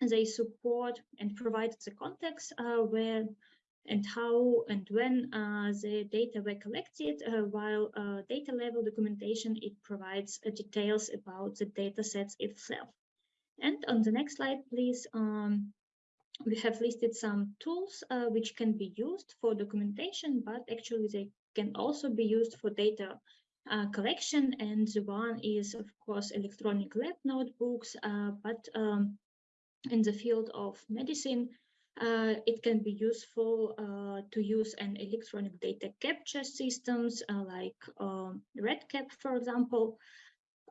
S3: they support and provide the context uh, where and how and when the data were collected, while data level documentation, it provides details about the data sets itself. And on the next slide, please, um, we have listed some tools uh, which can be used for documentation, but actually they can also be used for data uh, collection. And the one is, of course, electronic lab notebooks, uh, but um, in the field of medicine, uh, it can be useful uh, to use an electronic data capture systems uh, like um, REDCap, for example,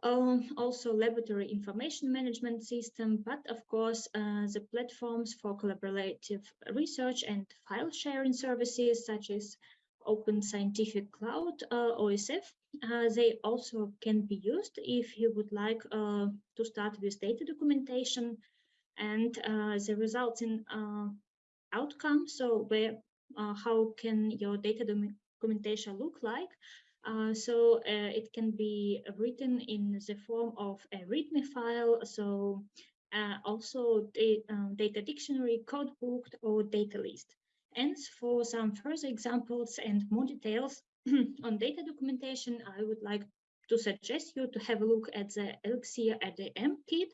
S3: um, also laboratory information management system, but of course, uh, the platforms for collaborative research and file sharing services such as Open Scientific Cloud, uh, OSF, uh, they also can be used if you would like uh, to start with data documentation and uh, the resulting uh, outcome. So where how can your data documentation look like. Uh, so uh, it can be written in the form of a README file. So uh, also the um, data dictionary, code book, or data list. And for some further examples and more details on data documentation, I would like to suggest you to have a look at the Elixir ADM kit.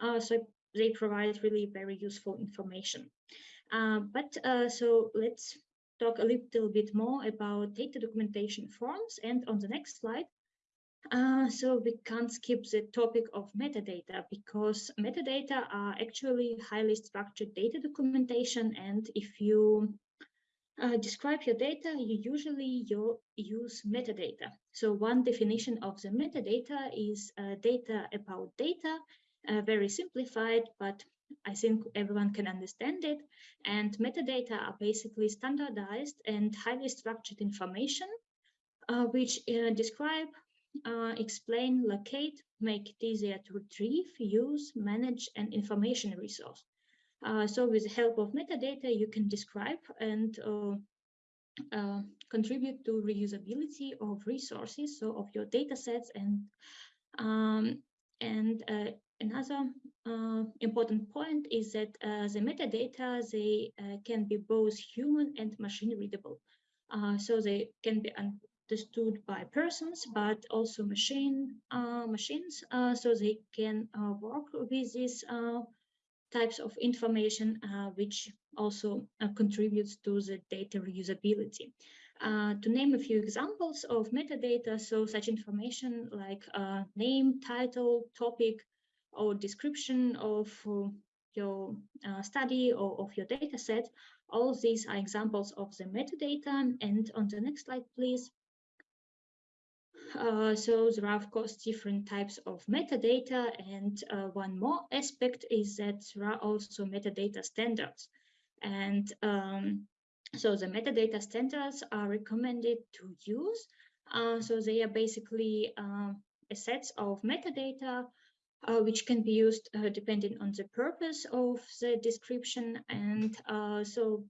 S3: Uh, so they provide really very useful information. Uh, but uh, so let's talk a little bit more about data documentation forms. And on the next slide, uh, so we can't skip the topic of metadata because metadata are actually highly structured data documentation. And if you uh, describe your data, you usually you use metadata. So one definition of the metadata is uh, data about data, uh, very simplified, but I think everyone can understand it. And metadata are basically standardized and highly structured information, uh, which uh, describe, uh, explain, locate, make it easier to retrieve, use, manage, and information resource. Uh, so with the help of metadata, you can describe and uh, uh, contribute to reusability of resources, so of your data sets and um, and another uh, important point is that uh, the metadata, they can be both human and machine readable. so they can be understood by persons, but also machine machines, so they can work with this types of information uh, which also uh, contributes to the data reusability. Uh, to name a few examples of metadata, so such information like uh, name, title, topic, or description of uh, your uh, study or of your data set, all of these are examples of the metadata. And on the next slide, please. Uh, so there are, of course, different types of metadata. And uh, one more aspect is that there are also metadata standards. And um, so the metadata standards are recommended to use. Uh, so they are basically uh, a set of metadata uh, which can be used depending on the purpose of the description. And so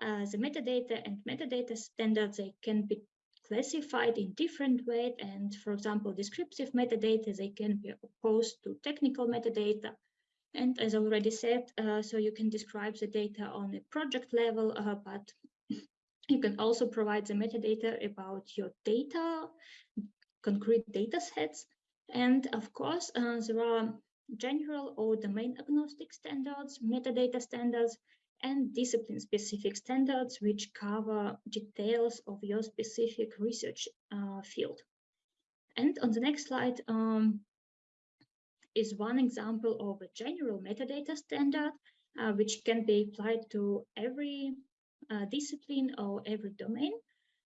S3: the metadata and metadata standards, they can be classified in different ways. And for example, descriptive metadata, they can be opposed to technical metadata. And as already said, uh, so you can describe the data on a project level, uh, but you can also provide the metadata about your data, concrete data sets. And of course, uh, there are general or domain agnostic standards, metadata standards, and discipline-specific standards which cover details of your specific research uh, field. And on the next slide um, is one example of a general metadata standard, uh, which can be applied to every uh, discipline or every domain.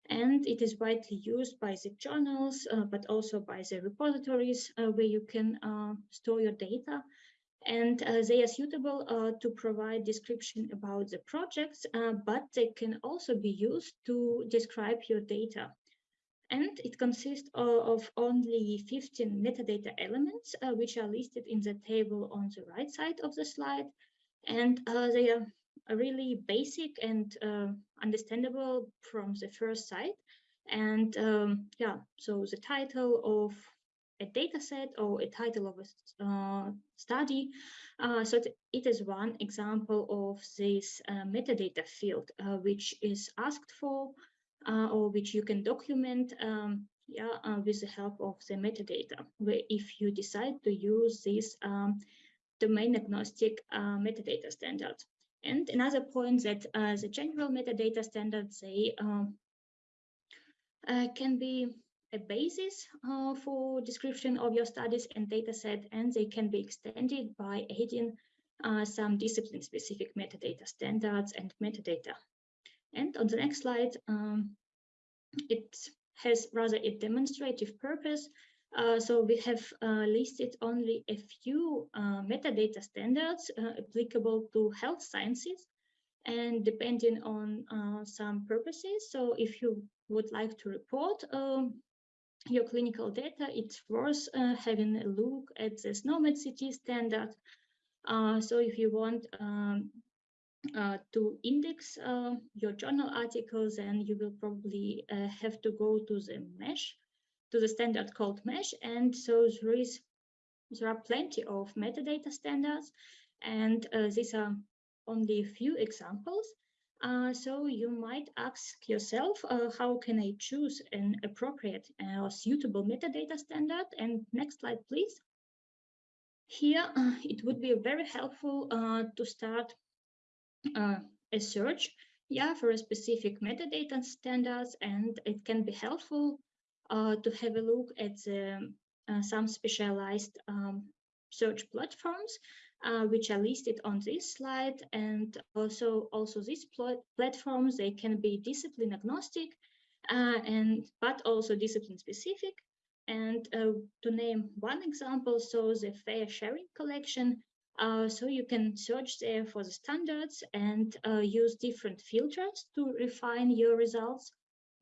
S3: And it is widely used by the journals, uh, but also by the repositories uh, where you can uh, store your data and uh, they are suitable uh, to provide description about the projects, uh, but they can also be used to describe your data. And it consists of only 15 metadata elements, which are listed in the table on the right side of the slide. And they are really basic and uh, understandable from the first sight. And um, yeah, so the title of a data set or a title of a uh, study. Uh, so it is one example of this uh, metadata field, uh, which is asked for uh, or which you can document um, yeah, uh, with the help of the metadata, where if you decide to use this um, domain agnostic metadata standard. And another point that the general metadata standards, they um, can be a basis uh, for description of your studies and dataset, and they can be extended by adding uh, some discipline-specific metadata standards and metadata. And on the next slide, um, it has rather a demonstrative purpose. Uh, so we have uh, listed only a few uh, metadata standards uh, applicable to health sciences and depending on some purposes. So if you would like to report um, your clinical data, it's worth uh, having a look at the SNOMED CT standard. Uh, so if you want um, uh, to index uh, your journal articles, and you will probably uh, have to go to the MeSH, to the standard called MeSH. And so there is there are plenty of metadata standards, and uh, these are only a few examples. Uh, so you might ask yourself, uh, how can I choose an appropriate or suitable metadata standard? And next slide, please. Here, it would be very helpful to start uh, a search yeah, for a specific metadata standards, and it can be helpful uh, to have a look at uh, some specialized um, search platforms, uh, which are listed on this slide. And also, also these pl platforms, they can be discipline agnostic, uh, and but also discipline specific. And uh, to name one example, so the FAIRsharing Collection uh, so you can search there for the standards and uh, use different filters to refine your results,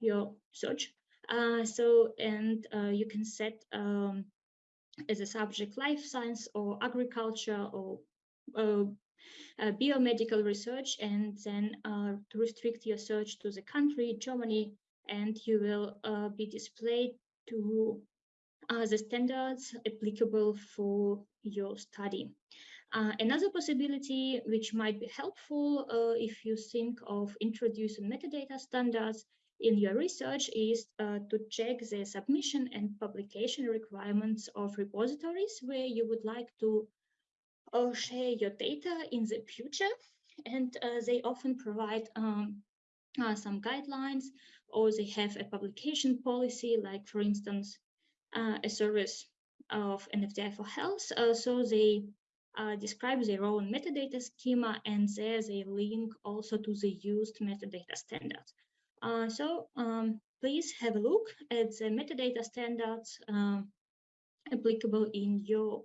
S3: your search. Uh, so, and uh, you can set um, as a subject life science or agriculture or uh, biomedical research, and then to restrict your search to the country, Germany, and you will be displayed to the standards applicable for your study. Uh, another possibility which might be helpful uh, if you think of introducing metadata standards in your research is uh, to check the submission and publication requirements of repositories where you would like to uh, share your data in the future. And uh, they often provide um, uh, some guidelines or they have a publication policy, like for instance, a service of NFDI4Health. so they uh, describe their own metadata schema and there's a link also to the used metadata standards. Uh, so um, please have a look at the metadata standards um, applicable in your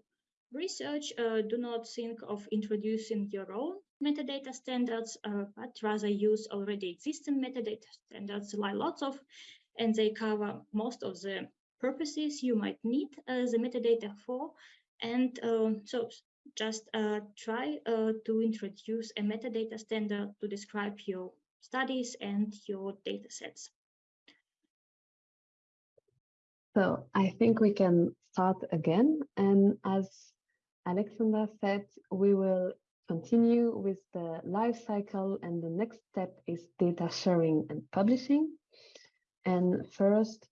S3: research. Uh, do not think of introducing your own metadata standards, uh, but rather use already existing metadata standards, like lots of, and they cover most of the purposes you might need uh, the metadata for. And um, so just uh, try uh, to introduce a metadata standard to describe your studies and your data sets.
S2: So I think we can start again. And as Alexandra said, we will continue with the life cycle and the next step is data sharing and publishing. And first,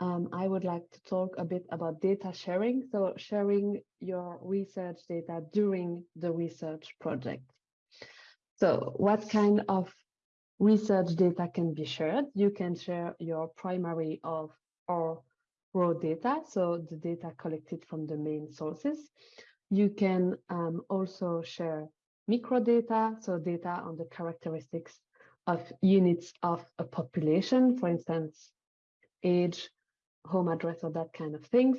S2: um, I would like to talk a bit about data sharing. So sharing your research data during the research project. So what kind of research data can be shared? You can share your primary of or raw data, so the data collected from the main sources. You can um, also share microdata, so data on the characteristics of units of a population, for instance, age, home address or that kind of things.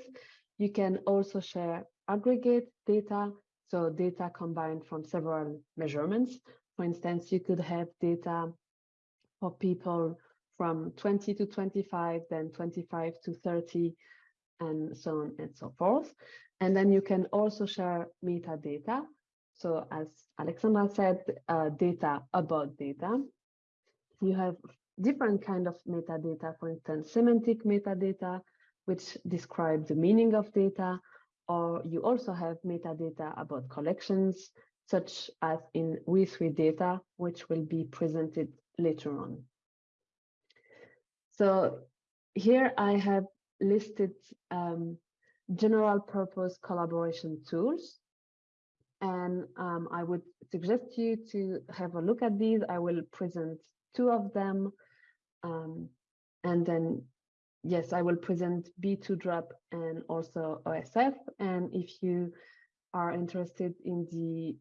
S2: You can also share aggregate data, so data combined from several measurements. For instance, you could have data for people from 20 to 25, then 25 to 30, and so on and so forth. And then you can also share metadata. So as Alexandra said, uh, data about data. You have different kind of metadata, for instance, semantic metadata, which describe the meaning of data, or you also have metadata about collections, such as in re3 data, which will be presented later on. So here I have listed um, general purpose collaboration tools. And um, I would suggest you to have a look at these. I will present two of them um, and then, yes, I will present B2Drop and also OSF. And if you are interested in the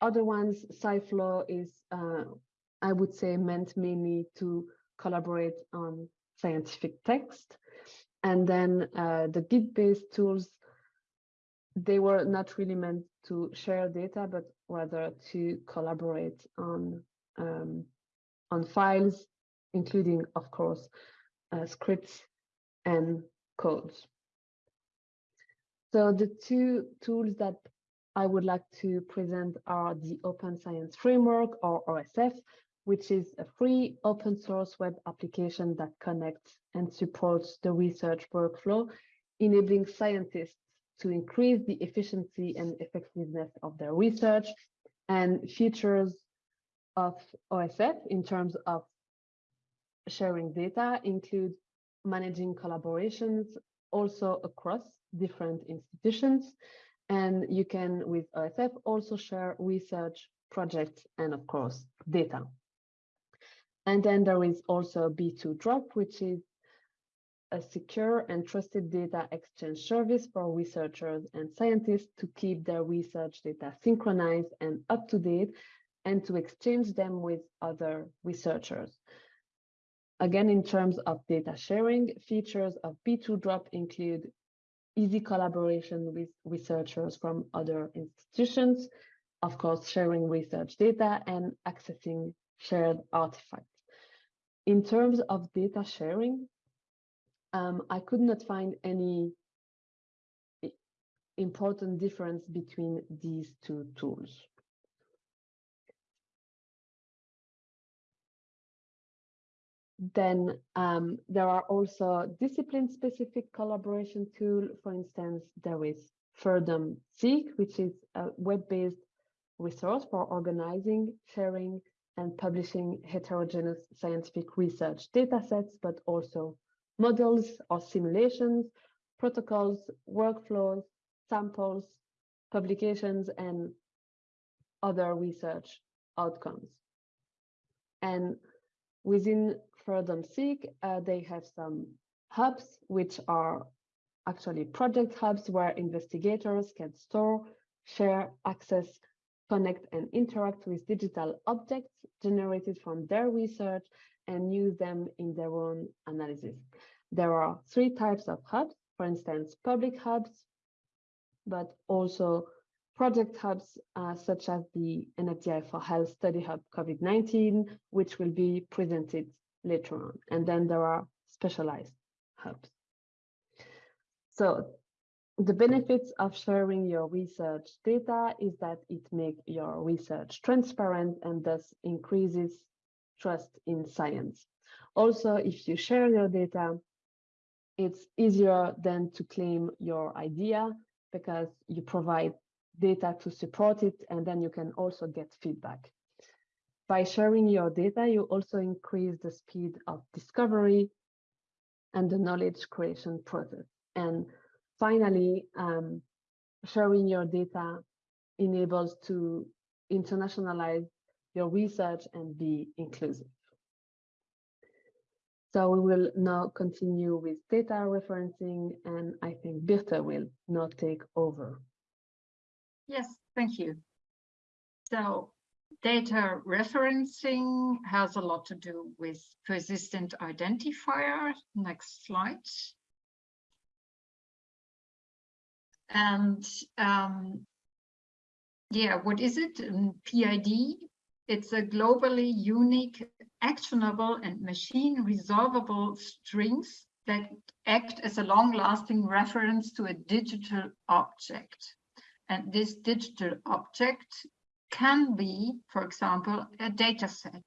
S2: other ones, SciFlow is, uh, I would say, meant mainly to collaborate on scientific text. And then uh, the Git-based tools, they were not really meant to share data, but rather to collaborate on um, on files including, of course, uh, scripts and codes. So the two tools that I would like to present are the Open Science Framework or OSF, which is a free open source web application that connects and supports the research workflow, enabling scientists to increase the efficiency and effectiveness of their research and features of OSF in terms of sharing data include managing collaborations also across different institutions. And you can, with OSF, also share research projects and, of course, data. And then there is also B2Drop, which is a secure and trusted data exchange service for researchers and scientists to keep their research data synchronized and up to date and to exchange them with other researchers. Again, in terms of data sharing, features of B2Drop include easy collaboration with researchers from other institutions, of course, sharing research data and accessing shared artifacts. In terms of data sharing, um, I could not find any important difference between these two tools. Then um, there are also discipline-specific collaboration tool. For instance, there is Furdum Seek, which is a web-based resource for organizing, sharing, and publishing heterogeneous scientific research datasets, but also models or simulations, protocols, workflows, samples, publications, and other research outcomes. And within FAIRDOM-SEEK, uh, they have some hubs, which are actually project hubs where investigators can store, share, access, connect, and interact with digital objects generated from their research and use them in their own analysis. There are three types of hubs, for instance, public hubs, but also project hubs uh, such as the NFDI4Health Study Hub COVID-19, which will be presented later on. And then there are specialized hubs. So the benefits of sharing your research data is that it makes your research transparent and thus increases trust in science. Also, if you share your data, it's easier than to claim your idea because you provide data to support it and then you can also get feedback. By sharing your data, you also increase the speed of discovery and the knowledge creation process. And finally, um, sharing your data enables to internationalize your research and be inclusive. So we will now continue with data referencing, and I think Birte will now take over.
S1: Yes, thank you. So data referencing has a lot to do with persistent identifier. Next slide. And um, yeah, what is it? PID it's a globally unique, actionable and machine resolvable strings that act as a long-lasting reference to a digital object. And this digital object can be, for example, a data set.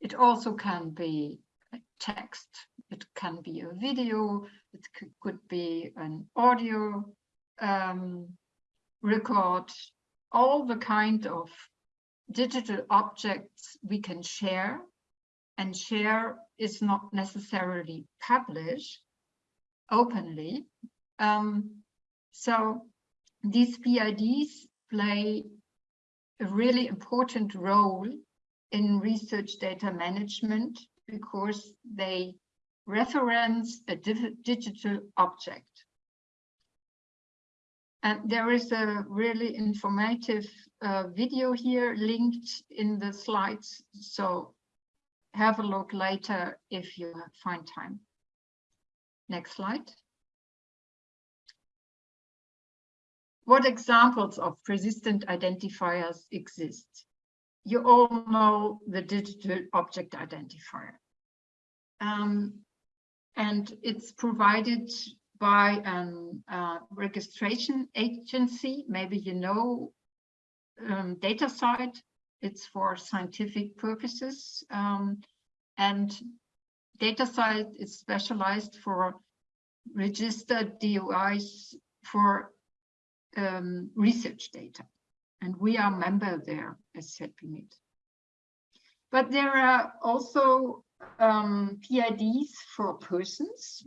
S1: It also can be a text. It can be a video. It could be an audio um, record. All the kind of digital objects we can share and share is not necessarily published openly. Um, so these PIDs play a really important role in research data management because they reference a digital object. And there is a really informative uh, video here linked in the slides. So have a look later if you find time. Next slide. What examples of persistent identifiers exist? You all know the digital object identifier. Um, and it's provided by an uh, registration agency. Maybe you know um, DataCite. It's for scientific purposes. Um, and DataCite is specialized for registered DOIs for um, research data. And we are member there as ZB MED. But there are also um, PIDs for persons.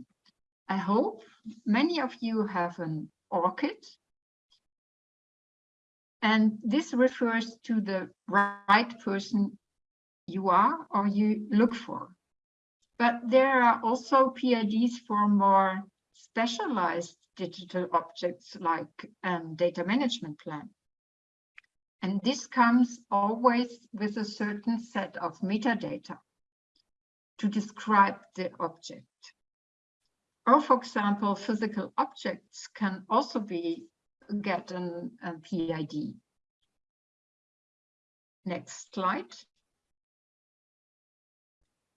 S1: I hope many of you have an ORCID. And this refers to the right person you are or you look for. But there are also PIDs for more specialized digital objects like um, data management plan. And this comes always with a certain set of metadata to describe the object. Or for example, physical objects can also be get an, a PID. Next slide.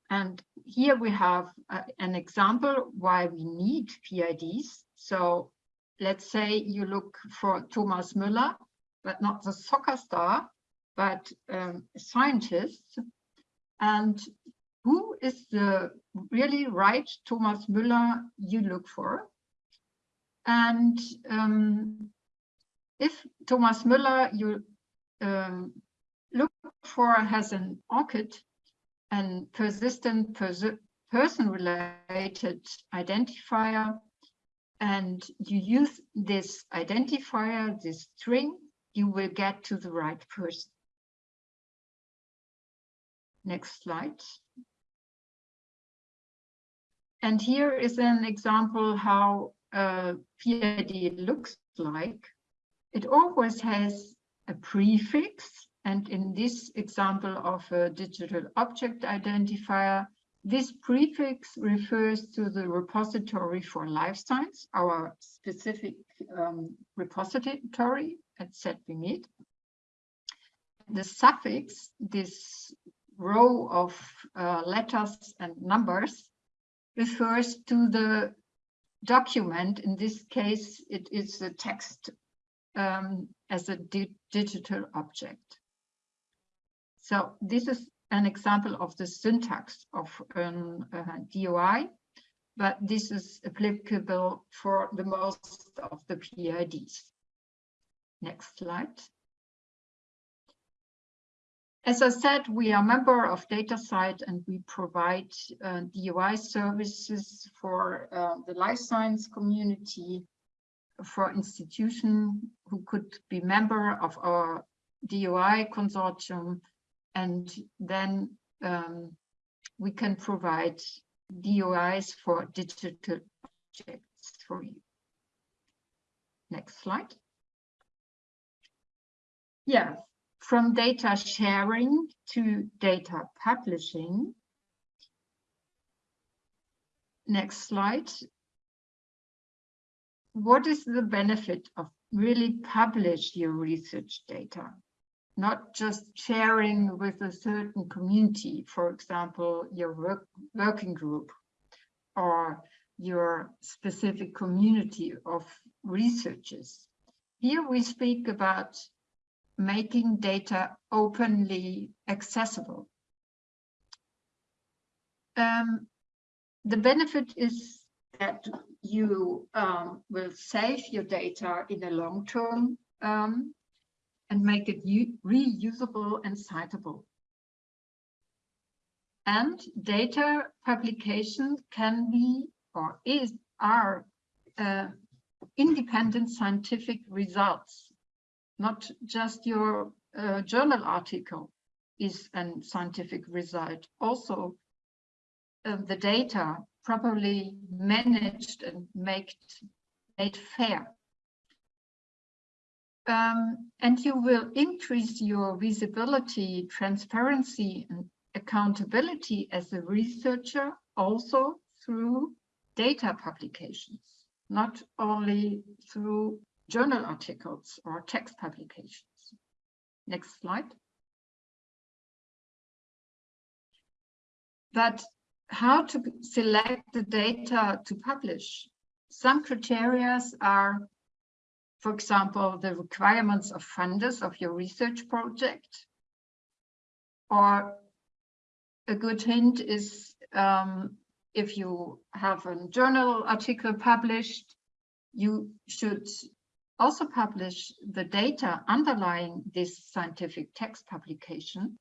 S1: And here we have uh, an example why we need PIDs. So let's say you look for Thomas Müller, but not the soccer star, but um, a. And who is the really right Thomas Müller you look for? And um, if Thomas Müller you um, look for has an ORCID and persistent pers person-related identifier, and you use this identifier, this string, you will get to the right person. Next slide. And here is an example how a PID looks like. It always has a prefix. And in this example of a digital object identifier, this prefix refers to the repository for life science, our specific um, repository at ZB MED. The suffix, this row of uh, letters and numbers, refers to the document. In this case, it is the text um, as a di digital object. So this is an example of the syntax of an uh, DOI, but this is applicable for the most of the PIDs. Next slide. As I said, we are a member of DataCite and we provide uh, DOI services for uh, the life science community, for institutions who could be member of our DOI consortium. And then um, we can provide DOIs for digital objects for you. Next slide. Yeah, from data sharing to data publishing. Next slide. What is the benefit of really publish your research data? Not just sharing with a certain community, for example, your work, working group or your specific community of researchers. Here we speak about making data openly accessible. Um, the benefit is that you um, will save your data in the long term um, and make it reusable and citable. And data publication can be or is are uh, independent scientific results not just your uh, journal article is a scientific result. Also, uh, the data properly managed and made, made fair. Um, and you will increase your visibility, transparency, and accountability as a researcher also through data publications, not only through journal articles or text publications. Next slide. But how to select the data to publish? some criteria are, for example, the requirements of funders of your research project. Or a good hint is um, if you have a journal article published, you should also publish the data underlying this scientific text publication.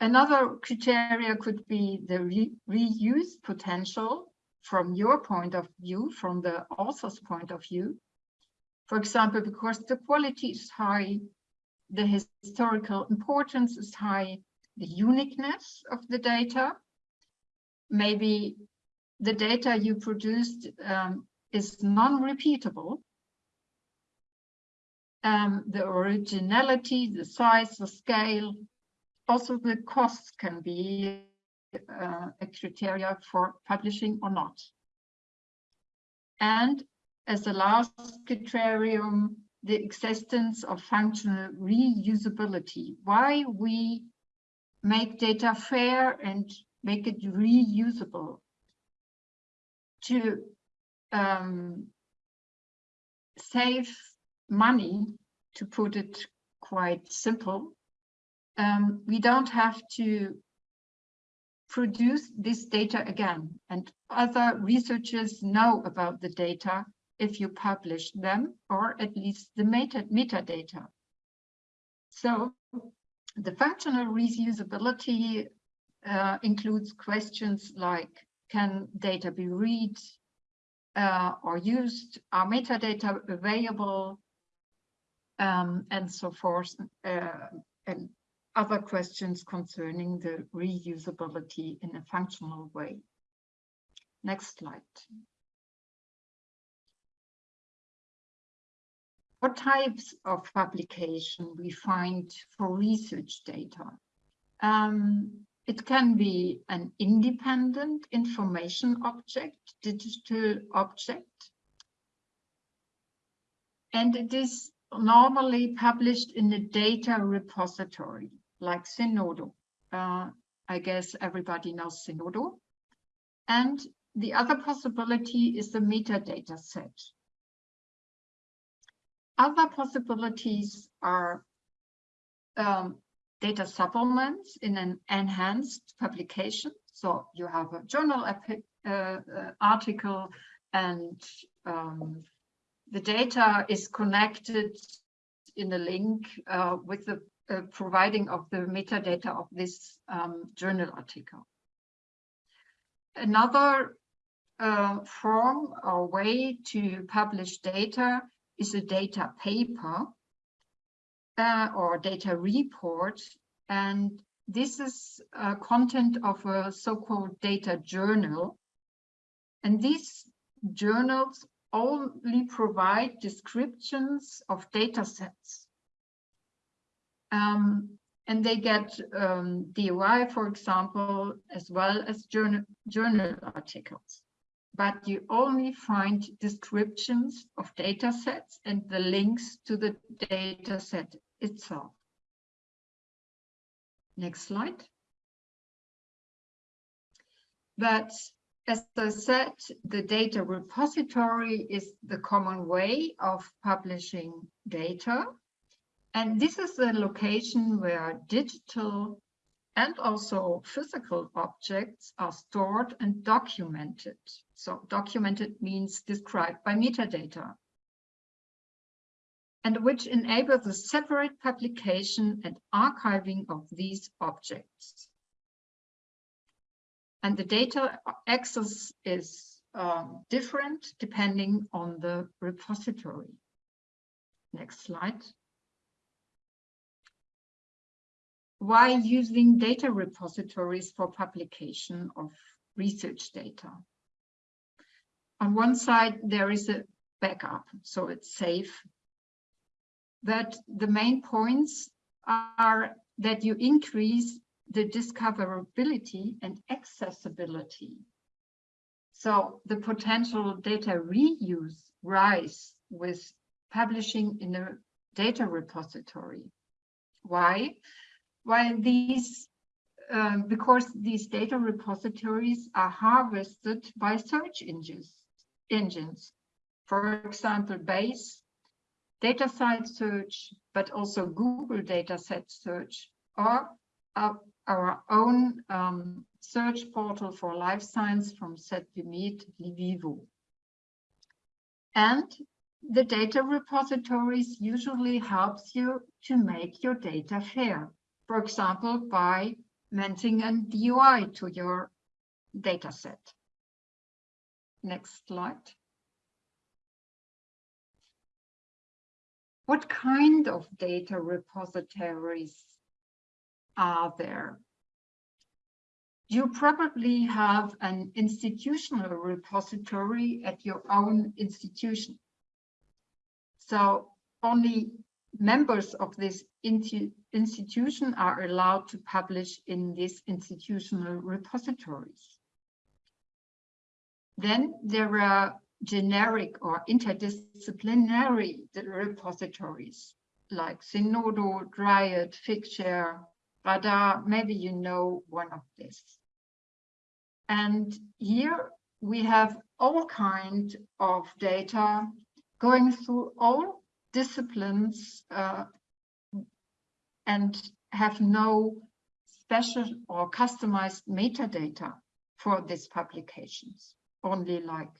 S1: Another criteria could be the re reuse potential from your point of view, from the author's point of view. For example, because the quality is high, the historical importance is high, the uniqueness of the data. Maybe the data you produced um, is non-repeatable. Um, the originality, the size, the scale, also the costs can be uh, a criteria for publishing or not. And as the last criterion, the existence of functional reusability. Why we make data fair and make it reusable to um, save money, to put it quite simple, um, we don't have to produce this data again. And other researchers know about the data if you publish them, or at least the meta metadata. So the functional reusability uh, includes questions like, can data be read uh, or used? Are metadata available? Um, and so forth. Uh, and other questions concerning the reusability in a functional way. Next slide. What types of publication we find for research data? Um, it can be an independent information object, digital object, and it is normally published in a data repository like Zenodo. Uh, I guess everybody knows Zenodo. And the other possibility is the metadata set. Other possibilities are um, data supplements in an enhanced publication. So you have a journal uh, article and um, the data is connected in a link uh, with the uh, providing of the metadata of this um, journal article. Another uh, form or way to publish data is a data paper uh, or data report. And this is content of a so-called data journal. And these journals only provide descriptions of data sets. Um, and they get um, DOI, for example, as well as journal, journal articles. But you only find descriptions of data sets and the links to the data set itself. Next slide. But as I said, the data repository is the common way of publishing data. And this is the location where digital and also physical objects are stored and documented. So documented means described by metadata. And which enables the separate publication and archiving of these objects. And the data access is um, different depending on the repository. Next slide. Why using data repositories for publication of research data? On one side, there is a backup, so it's safe. But the main points are that you increase the discoverability and accessibility. So the potential data reuse rise with publishing in a data repository. Why? While these um, because these data repositories are harvested by search engines, engines. For example, base data DataCite search, but also Google dataset search, or our, our own um, search portal for life science from ZBMeet LIVIVO. And the data repositories usually helps you to make your data fair. For example, by mentioning a DOI to your data set. Next slide. What kind of data repositories are there? You probably have an institutional repository at your own institution. So only members of this institution are allowed to publish in these institutional repositories. Then there are generic or interdisciplinary repositories like Zenodo, Dryad, Figshare, Radar, maybe you know one of these. And here we have all kinds of data going through all disciplines uh, and have no special or customized metadata for these publications, only like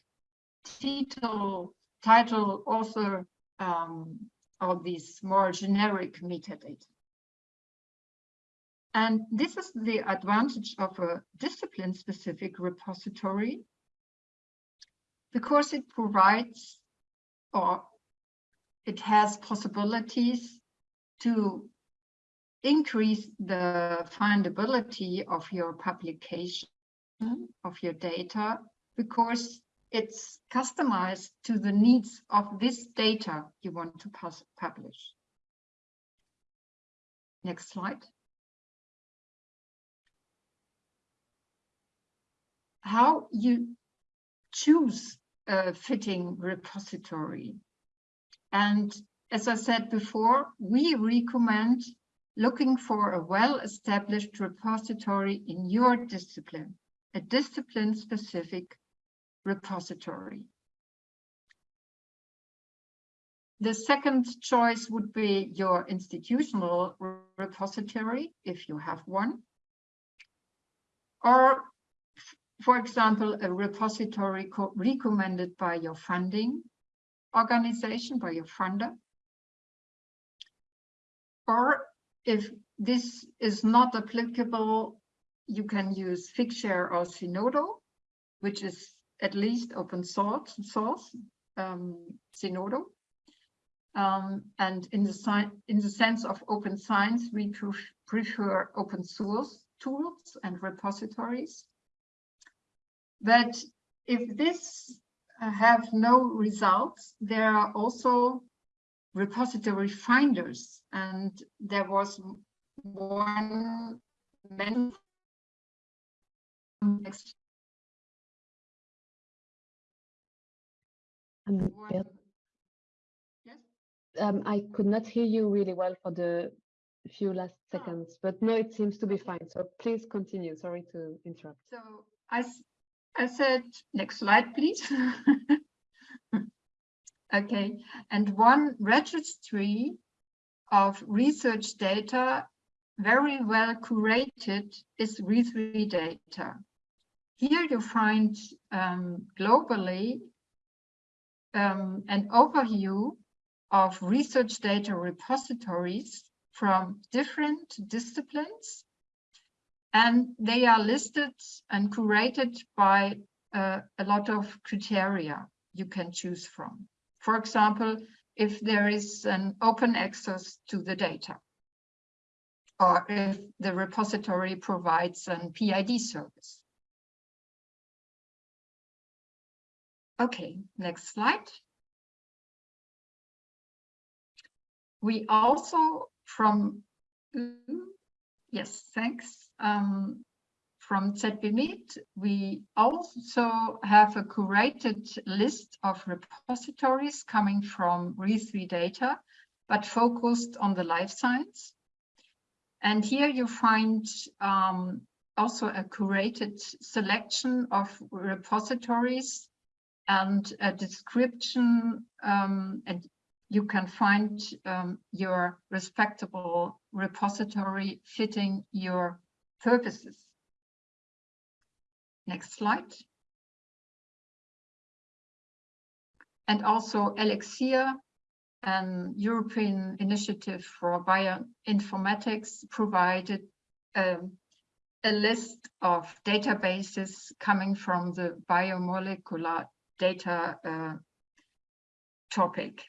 S1: title, title, author, um, all these more generic metadata. And this is the advantage of a discipline-specific repository because it provides or it has possibilities to increase the findability of your publication, of your data, because it's customized to the needs of this data you want to publish. Next slide. How you choose a fitting repository. And as I said before, we recommend looking for a well-established repository in your discipline, a discipline-specific repository. The second choice would be your institutional repository, if you have one. Or, for example, a repository recommended by your funding organization, by your funder. Or if this is not applicable, you can use Figshare or Zenodo, which is at least open source, source um. Um, and in the, in the sense of open science, we prefer open source tools and repositories. But if this have no results, there are also repository finders. And there was one next
S2: Um,
S1: Yes.
S2: um, I could not hear you really well for the few last
S1: Ah.
S2: seconds, but no, it seems to be fine. So please continue. Sorry to interrupt.
S1: So I, I said, next slide, please. okay, and one registry of research data very well curated is RE3 data. Here you find um, globally um, an overview of research data repositories from different disciplines. And they are listed and curated by uh, a lot of criteria you can choose from. For example, if there is an open access to the data, or if the repository provides an PID service. Okay, next slide. We also from, yes, thanks. Um, from ZB MED, we also have a curated list of repositories coming from re3 data, but focused on the life science. And here you find um, also a curated selection of repositories and a description um, and you can find um, your respectable repository fitting your purposes. Next slide. And also Elixir, an European initiative for bioinformatics, provided um, a list of databases coming from the biomolecular data uh, topic.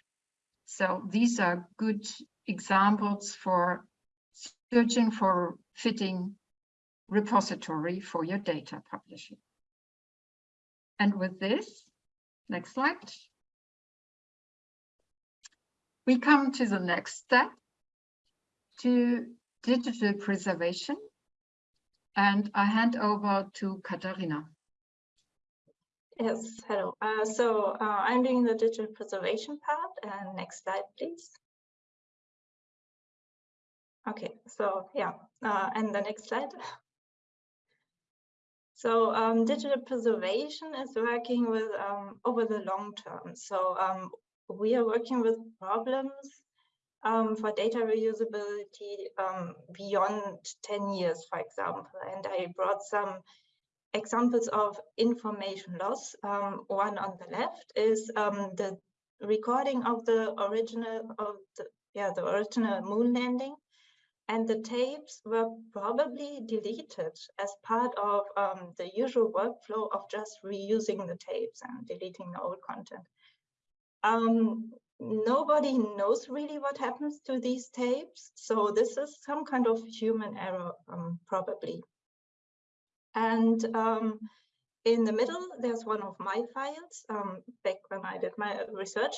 S1: So these are good examples for searching for fitting repository for your data publishing. And with this, next slide. We come to the next step to digital preservation. And I hand over to Katarina.
S5: Yes, hello. Uh, so uh, I'm doing the digital preservation part. And next slide, please. Okay, so yeah, uh, and the next slide. So um, digital preservation is working with um, over the long term. So um, we are working with problems um, for data reusability um, beyond 10 years, for example. And I brought some examples of information loss. Um, one on the left is the recording of the original of the yeah the original moon landing, and the tapes were probably deleted as part of um, the usual workflow of just reusing the tapes and deleting the old content. Um, nobody knows really what happens to these tapes, so this is some kind of human error, um, probably. And um, in the middle, there's one of my files. Um, back when I did my research,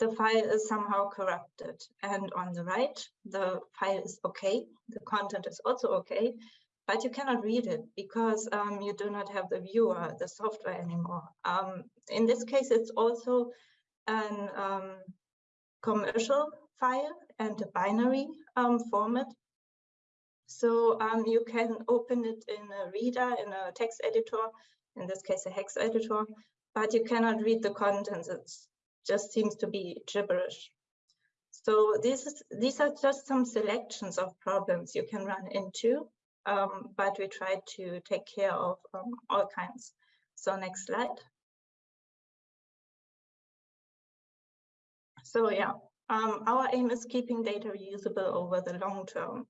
S5: the file is somehow corrupted. And on the right, the file is okay. The content is also okay, but you cannot read it because um, you do not have the viewer, the software anymore. Um, in this case, it's also an um, commercial file and a binary um, format. So um, you can open it in a reader, in a text editor, in this case a hex editor, but you cannot read the contents. It just seems to be gibberish. So this is, these are just some selections of problems you can run into, um, but we try to take care of um, all kinds. So next slide. So yeah, um, our aim is keeping data reusable over the long term.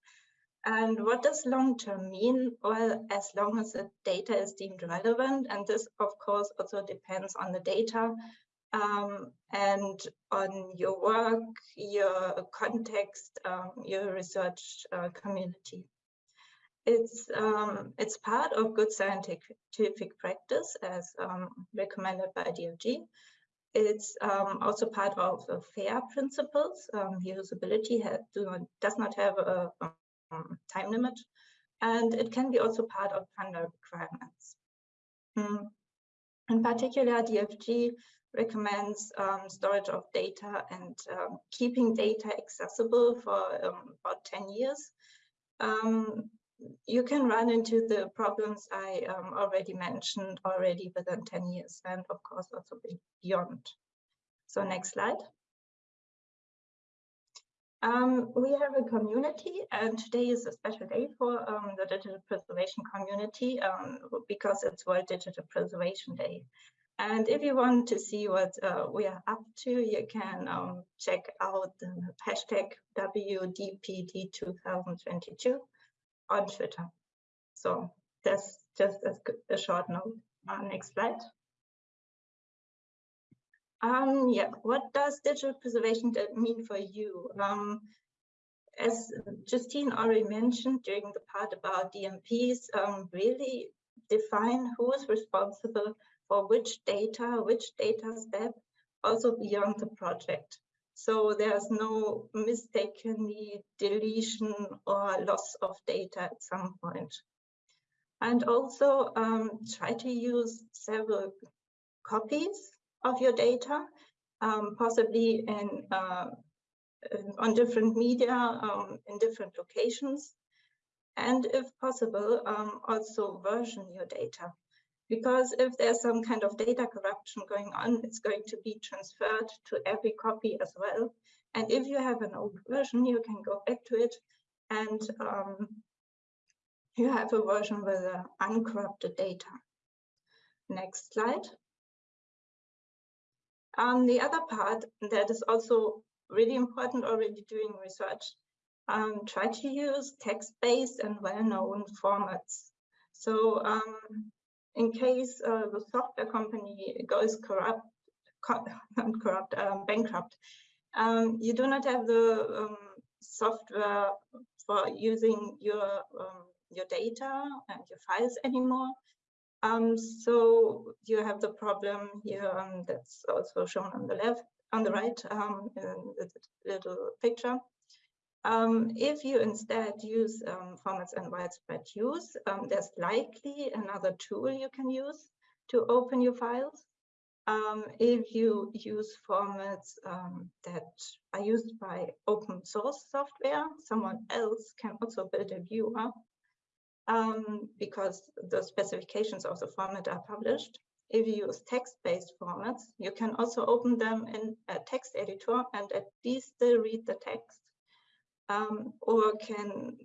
S5: And what does long term mean? Well, as long as the data is deemed relevant, and this of course also depends on the data um, and on your work, your context, um, your research uh, community. It's, um, it's part of good scientific practice as um, recommended by DFG. It's um, also part of the FAIR principles. Um, usability do not, does not have a, time limit, and it can be also part of funder requirements. Mm. In particular, DFG recommends um, storage of data and um, keeping data accessible for um, about 10 years. Um, you can run into the problems I um, already mentioned already within 10 years and of course also beyond. So next slide. Um, we have a community and today is a special day for um, the digital preservation community um, because it's World Digital Preservation Day. And if you want to see what uh, we are up to, you can um, check out the hashtag WDPD2022 on Twitter. So that's just a, a short note. Uh, next slide. Um, yeah, what does digital preservation mean for you? Um, as Justine already mentioned during the part about DMPs, um, really define who is responsible for which data, which data step, also beyond the project. So there's no mistakenly deletion or loss of data at some point. And also um, try to use several copies of your data, um, possibly in, uh, on different media, um, in different locations. And if possible, um, also version your data. Because if there's some kind of data corruption going on, it's going to be transferred to every copy as well. And if you have an old version, you can go back to it and um, you have a version with uh, uncorrupted data. Next slide. Um, the other part that is also really important already doing research, um, try to use text-based and well-known formats. So um, in case uh, the software company goes corrupt, co corrupt, um, bankrupt, um, you do not have the um, software for using your um, your data and your files anymore. Um, so you have the problem here um, that's also shown on the left, on the right in the little picture. Um, if you instead use um, formats and widespread use, um, there's likely another tool you can use to open your files. if you use formats that are used by open source software, someone else can also build a viewer um, because the specifications of the format are published. If you use text-based formats, you can also open them in a text editor and at least still read the text. Um, or can,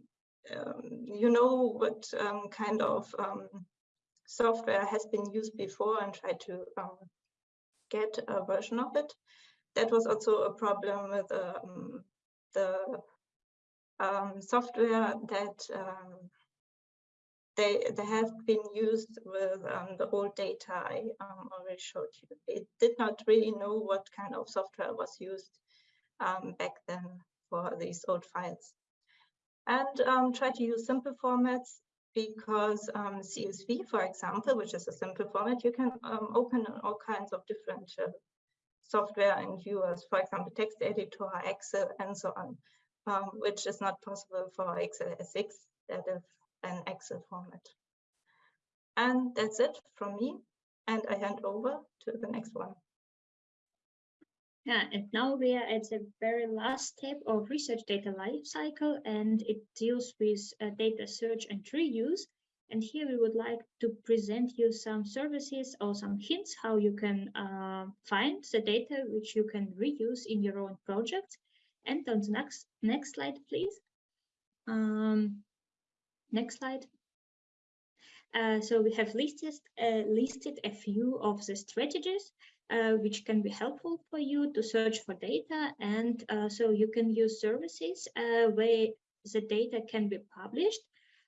S5: um, you know what um, kind of um, software has been used before and try to um, get a version of it. That was also a problem with the software that they they have been used with um, the old data I um, already showed you. It did not really know what kind of software was used um, back then for these old files. And um, try to use simple formats because um, CSV, for example, which is a simple format, you can um, open all kinds of different uh, software and viewers, for example, text editor, Excel, and so on, which is not possible for XLSX that is an Excel format. And that's it from me. And I hand over to the next one.
S3: Yeah, and now we are at the very last step of research data lifecycle, and it deals with uh, data search and reuse. And here we would like to present you some services or some hints how you can uh, find the data which you can reuse in your own project. And on the next next slide, please. Um, Next slide. Uh, so we have listed, uh, listed a few of the strategies uh, which can be helpful for you to search for data. And uh, so you can use services uh, where the data can be published.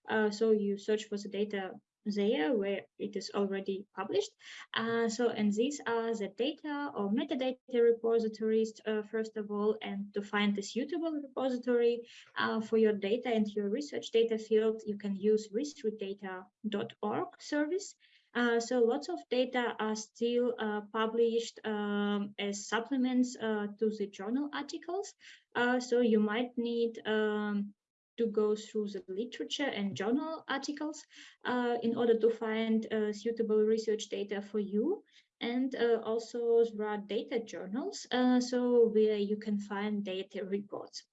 S3: Uh, so you search for the data there where it is already published. Uh, so, and these are the data or metadata repositories, uh, first of all, and to find a suitable repository uh, for your data and your research data field, you can use re3data.org service. Uh, so lots of data are still uh, published um, as supplements uh, to the journal articles. Uh, so you might need um, to go through the literature and journal articles uh, in order to find suitable research data for you. And uh, also there data journals, uh, so where you can find data reports.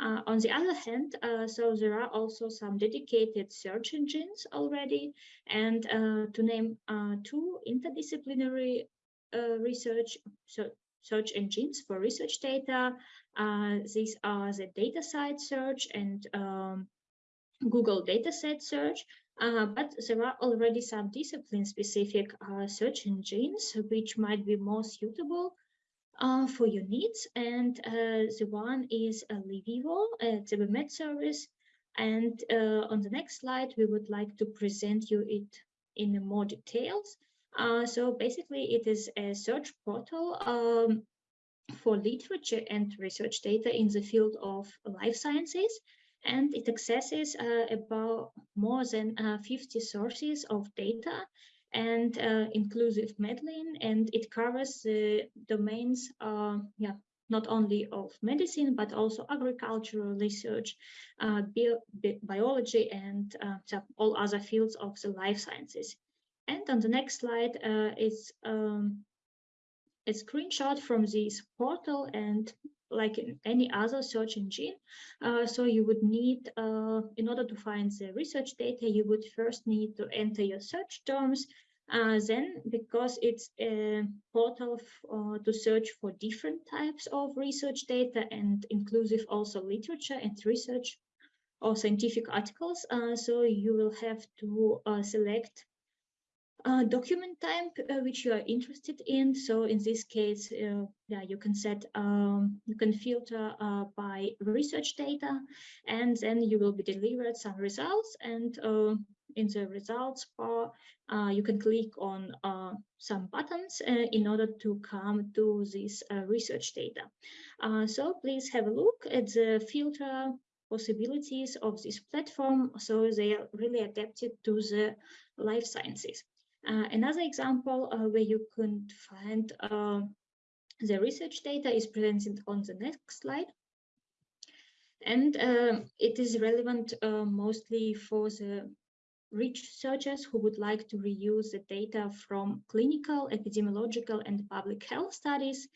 S3: Uh, on the other hand, uh, so there are also some dedicated search engines already. And to name two interdisciplinary research so search engines for research data. Uh, these are the DataCite search and um, Google dataset search. Uh, but there are already some discipline-specific uh, search engines which might be more suitable uh, for your needs. And uh, the one is a LIVIVO, a ZB MED service. And uh, on the next slide, we would like to present you it in more details. Uh, so basically, it is a search portal um, for literature and research data in the field of life sciences. And it accesses uh, about more than uh, 50 sources of data and uh, inclusive MEDLINE, and it covers the domains, uh, yeah, not only of medicine, but also agricultural research, uh, bio bi biology, and all other fields of the life sciences. And on the next slide uh, is um, a screenshot from this portal and like in any other search engine. Uh, so you would need, uh, in order to find the research data, you would first need to enter your search terms. Uh, then, because it's a portal uh, to search for different types of research data and inclusive also literature and research or scientific articles, uh, so you will have to uh, select uh, document type uh, which you are interested in. So in this case, uh, yeah, you can set, um, you can filter uh, by research data, and then you will be delivered some results. And uh, in the results bar, uh, you can click on some buttons in order to come to this research data. so please have a look at the filter possibilities of this platform. So they are really adapted to the life sciences. Uh, another example uh, where you can find uh, the research data is presented on the next slide. And um, it is relevant mostly for the researchers who would like to reuse the data from clinical, epidemiological, and public health studies.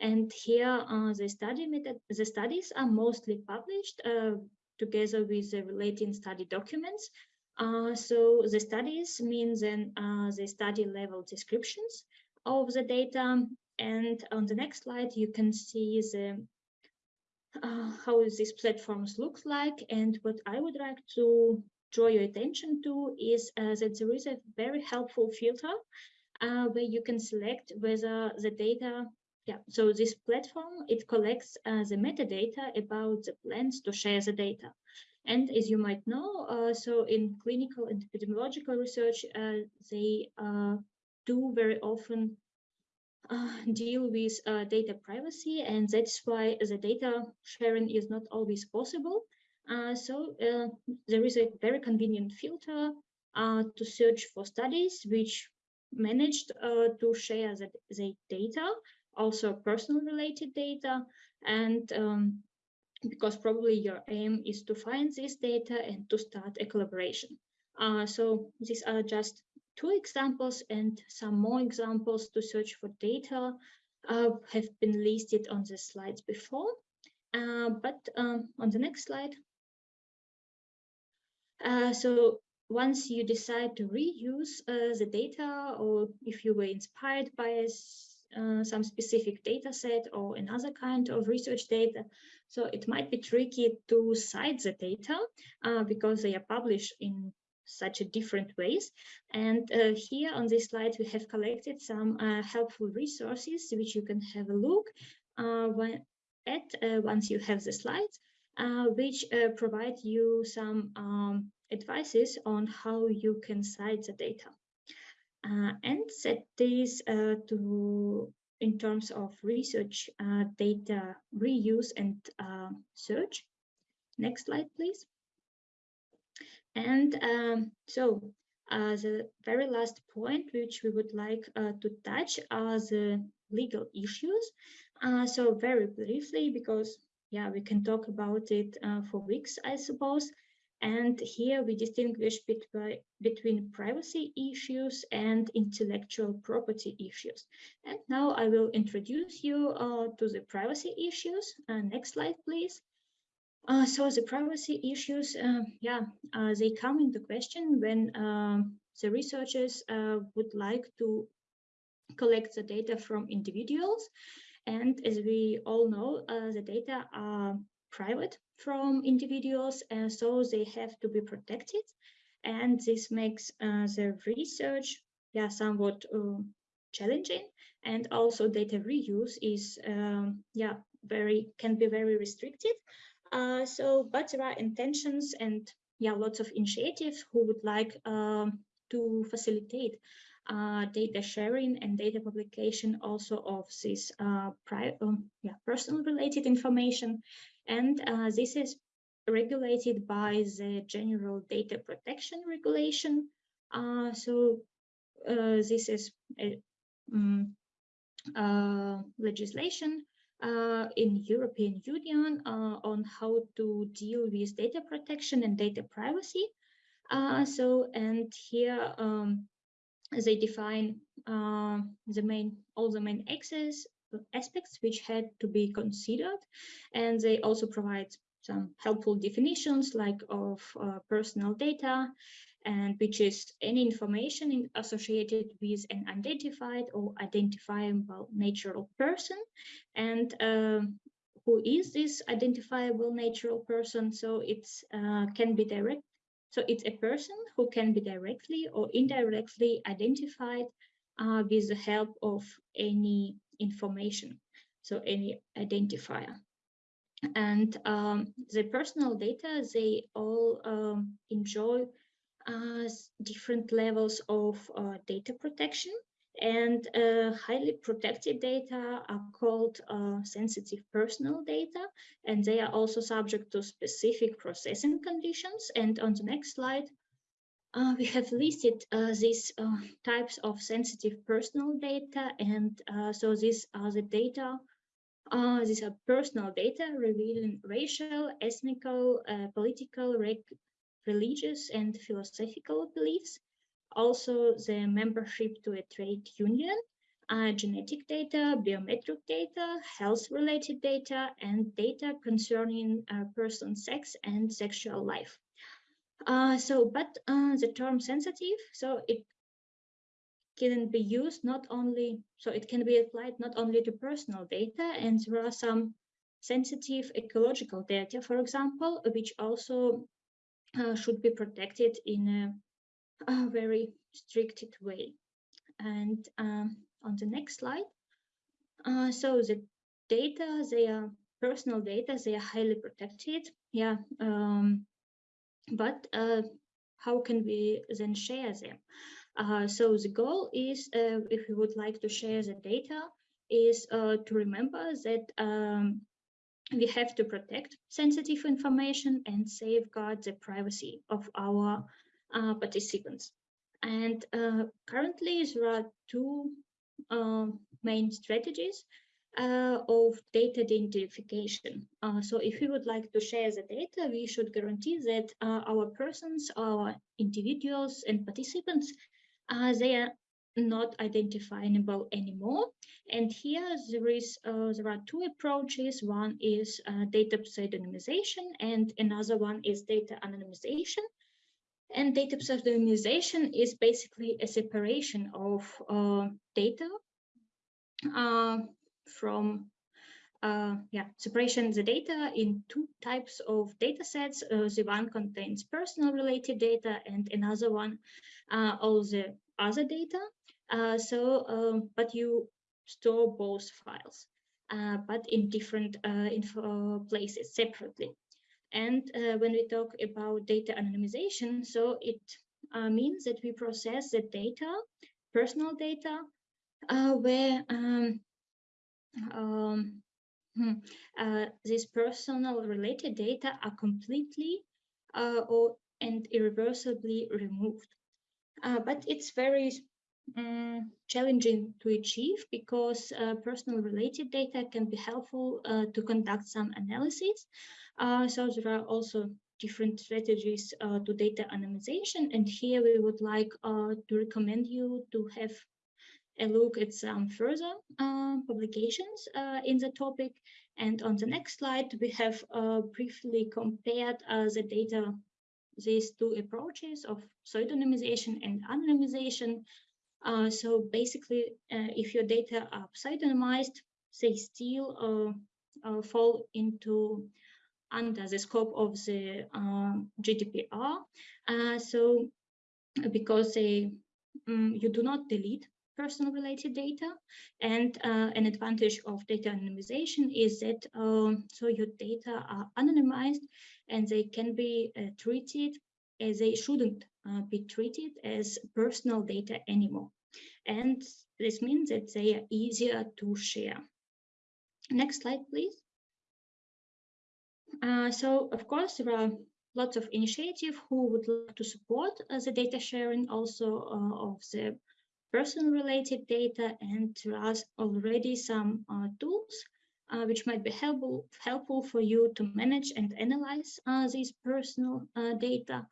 S3: And here, uh, the study method, the studies are mostly published uh, together with the relating study documents. Uh, so the studies means then uh, the study level descriptions of the data. And on the next slide, you can see the uh, how these platforms look like. And what I would like to draw your attention to is uh, that there is a very helpful filter uh, where you can select whether the data yeah, so this platform, it collects uh, the metadata about the plans to share the data. And as you might know, uh, so in clinical and epidemiological research, uh, they uh, do very often uh, deal with uh, data privacy, and that's why the data sharing is not always possible. Uh, so there is a very convenient filter to search for studies which managed to share the, the data, also personal related data, and um, because probably your aim is to find this data and to start a collaboration. Uh, so these are just two examples and some more examples to search for data uh, have been listed on the slides before. Uh, but um, on the next slide. Uh, so once you decide to reuse uh, the data or if you were inspired by uh, some specific data set or another kind of research data. So it might be tricky to cite the data uh, because they are published in such a different ways. And uh, here on this slide, we have collected some uh, helpful resources which you can have a look uh, when, at once you have the slides, which provide you some um, advices on how you can cite the data uh, and set this uh, to in terms of research uh, data reuse and uh, search. Next slide, please. And um, so uh, the very last point which we would like uh, to touch are the legal issues. so very briefly, because yeah, we can talk about it for weeks, I suppose. And here we distinguish between, between privacy issues and intellectual property issues. And now I will introduce you uh, to the privacy issues. Uh, next slide, please. Uh, so the privacy issues, uh, yeah, uh, they come into question when um, the researchers uh, would like to collect the data from individuals. And as we all know, the data are private from individuals and so they have to be protected. And this makes uh, the research yeah somewhat uh, challenging. And also data reuse is um, yeah very can be very restricted uh, so but there are intentions and yeah lots of initiatives who would like um, to facilitate uh, data sharing and data publication also of this uh, um, yeah, personal related information and uh, this is regulated by the General Data Protection Regulation. Uh, so uh, this is a, um, legislation uh, in European Union uh, on how to deal with data protection and data privacy. Uh, so, and here um, they define the main, all the main access aspects which had to be considered. And they also provide some helpful definitions like of uh, personal data and which is any information in, associated with an identified or identifiable natural person and uh, who is this identifiable natural person so it's uh, can be direct so it's a person who can be directly or indirectly identified uh, with the help of any information so any identifier. And um, the personal data they all um, enjoy uh, different levels of uh, data protection. And uh, highly protected data are called uh, sensitive personal data and they are also subject to specific processing conditions. And on the next slide uh, we have listed uh, these types of sensitive personal data and so these are the data uh, these are personal data revealing racial, ethnical, uh, political, religious, and philosophical beliefs. Also, the membership to a trade union, uh, genetic data, biometric data, health-related data, and data concerning a person's sex and sexual life. Uh, so, but uh, the term sensitive, so it can be used not only, so it can be applied not only to personal data, and there are some sensitive ecological data, for example, which also uh, should be protected in a, a very stricted way. And um, on the next slide, uh, so the data, they are personal data, they are highly protected. Yeah, um, but uh, how can we then share them? Uh, so the goal is, uh, if you would like to share the data, is uh, to remember that um, we have to protect sensitive information and safeguard the privacy of our uh, participants. And uh, currently there are two main strategies uh, of data identification. Uh, so if we would like to share the data, we should guarantee that uh, our persons, our individuals and participants uh, they are not identifiable anymore. And here there is uh, there are two approaches. One is uh, data pseudonymization, and another one is data anonymization. And data pseudonymization is basically a separation of uh, data uh, from uh, yeah, separation the data in two types of data sets. Uh, the one contains personal related data and another one uh, all the other data. Uh, so, um, but you store both files, uh, but in different uh, info places separately. And when we talk about data anonymization, so it means that we process the data, personal data, where um, um, Hmm. Uh, these personal related data are completely uh, or and irreversibly removed. Uh, but it's very um, challenging to achieve because uh, personal related data can be helpful uh, to conduct some analysis. Uh, so there are also different strategies to data anonymization. And here we would like to recommend you to have a look at some further uh, publications uh, in the topic. And on the next slide, we have uh, briefly compared uh, the data, these two approaches of pseudonymization and anonymization. Uh, so basically, uh, if your data are pseudonymized, they still fall into under the scope of the um, GDPR. so because they, um, you do not delete personal related data. And uh, an advantage of data anonymization is that um, so your data are anonymized and they can be uh, treated as they shouldn't uh, be treated as personal data anymore. And this means that they are easier to share. Next slide, please. Uh, so, of course, there are lots of initiatives who would like to support uh, the data sharing also uh, of the personal related data and there are already some uh, tools uh, which might be helpful, helpful for you to manage and analyze uh, these personal uh, data.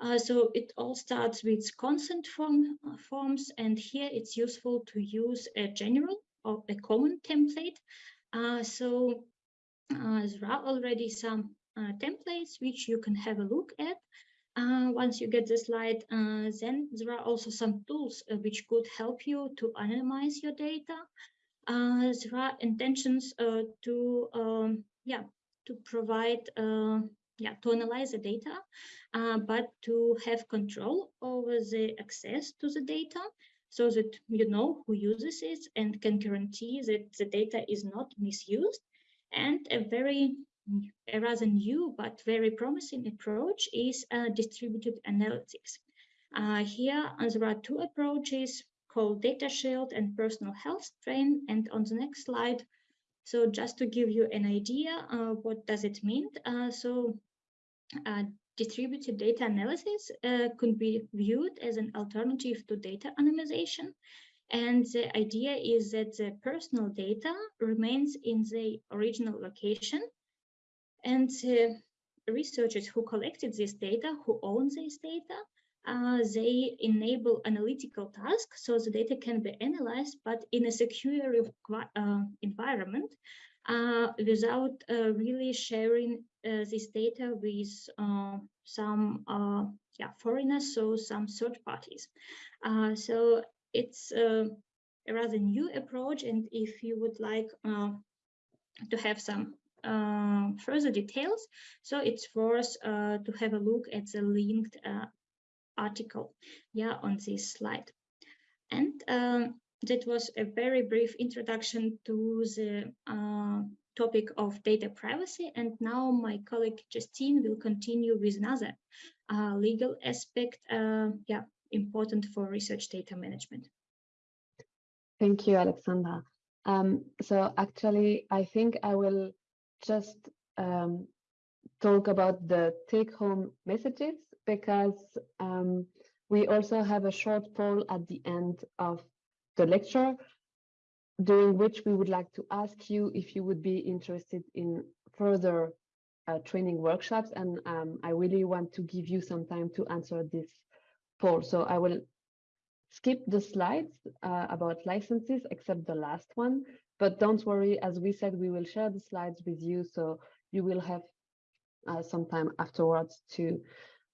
S3: Uh, so it all starts with consent form, uh, forms and here it's useful to use a general or a common template. So there are already some templates which you can have a look at. Uh, once you get the slide, uh, then there are also some tools uh, which could help you to anonymize your data. there are intentions to, um, yeah, to provide, yeah, to analyze the data, but to have control over the access to the data so that you know who uses it and can guarantee that the data is not misused. And a very rather new but very promising approach is uh, distributed analytics. Uh, here uh, there are two approaches called DataSHIELD and Personal Health Train. And on the next slide, so just to give you an idea, uh, what does it mean? Uh, so uh, distributed data analysis could be viewed as an alternative to data anonymization. And the idea is that the personal data remains in the original location and uh, researchers who collected this data, who own this data, uh, they enable analytical tasks so the data can be analyzed, but in a secure uh, environment uh, without uh, really sharing uh, this data with some yeah, foreigners, so some third parties. so it's a rather new approach, and if you would like to have some further details. So it's worth uh, to have a look at the linked uh, article yeah, on this slide. And um, that was a very brief introduction to the uh, topic of data privacy. And now my colleague Justine will continue with another uh, legal aspect, uh, yeah, important for research data management.
S2: Thank you, Alexandra. Um, so actually, I think I will just um, talk about the take-home messages because um, we also have a short poll at the end of the lecture during which we would like to ask you if you would be interested in further uh, training workshops and um, I really want to give you some time to answer this poll. So I will skip the slides uh, about licenses except the last one but don't worry, as we said, we will share the slides with you, so you will have uh, some time afterwards to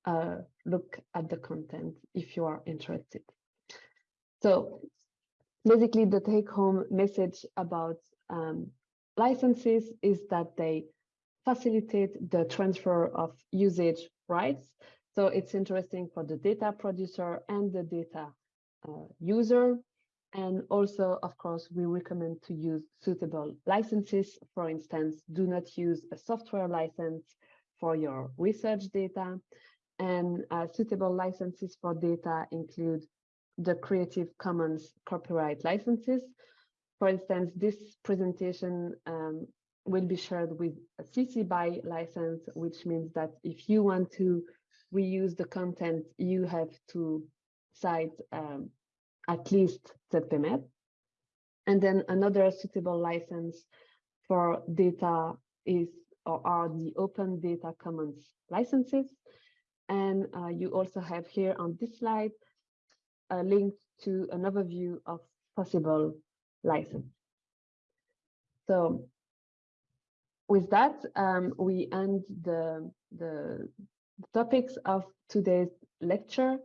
S2: uh, look at the content if you are interested. So basically the take home message about um, licenses is that they facilitate the transfer of usage rights. So it's interesting for the data producer and the data uh, user and also, of course, we recommend to use suitable licenses. For instance, do not use a software license for your research data. And uh, suitable licenses for data include the Creative Commons copyright licenses. For instance, this presentation um, will be shared with a CC BY license, which means that if you want to reuse the content, you have to cite um, at least ZB MED. And then another suitable license for data is or are the Open Data Commons licenses. And uh, you also have here on this slide a link to an overview of possible license. So with that, um, we end the, the topics of today's lecture.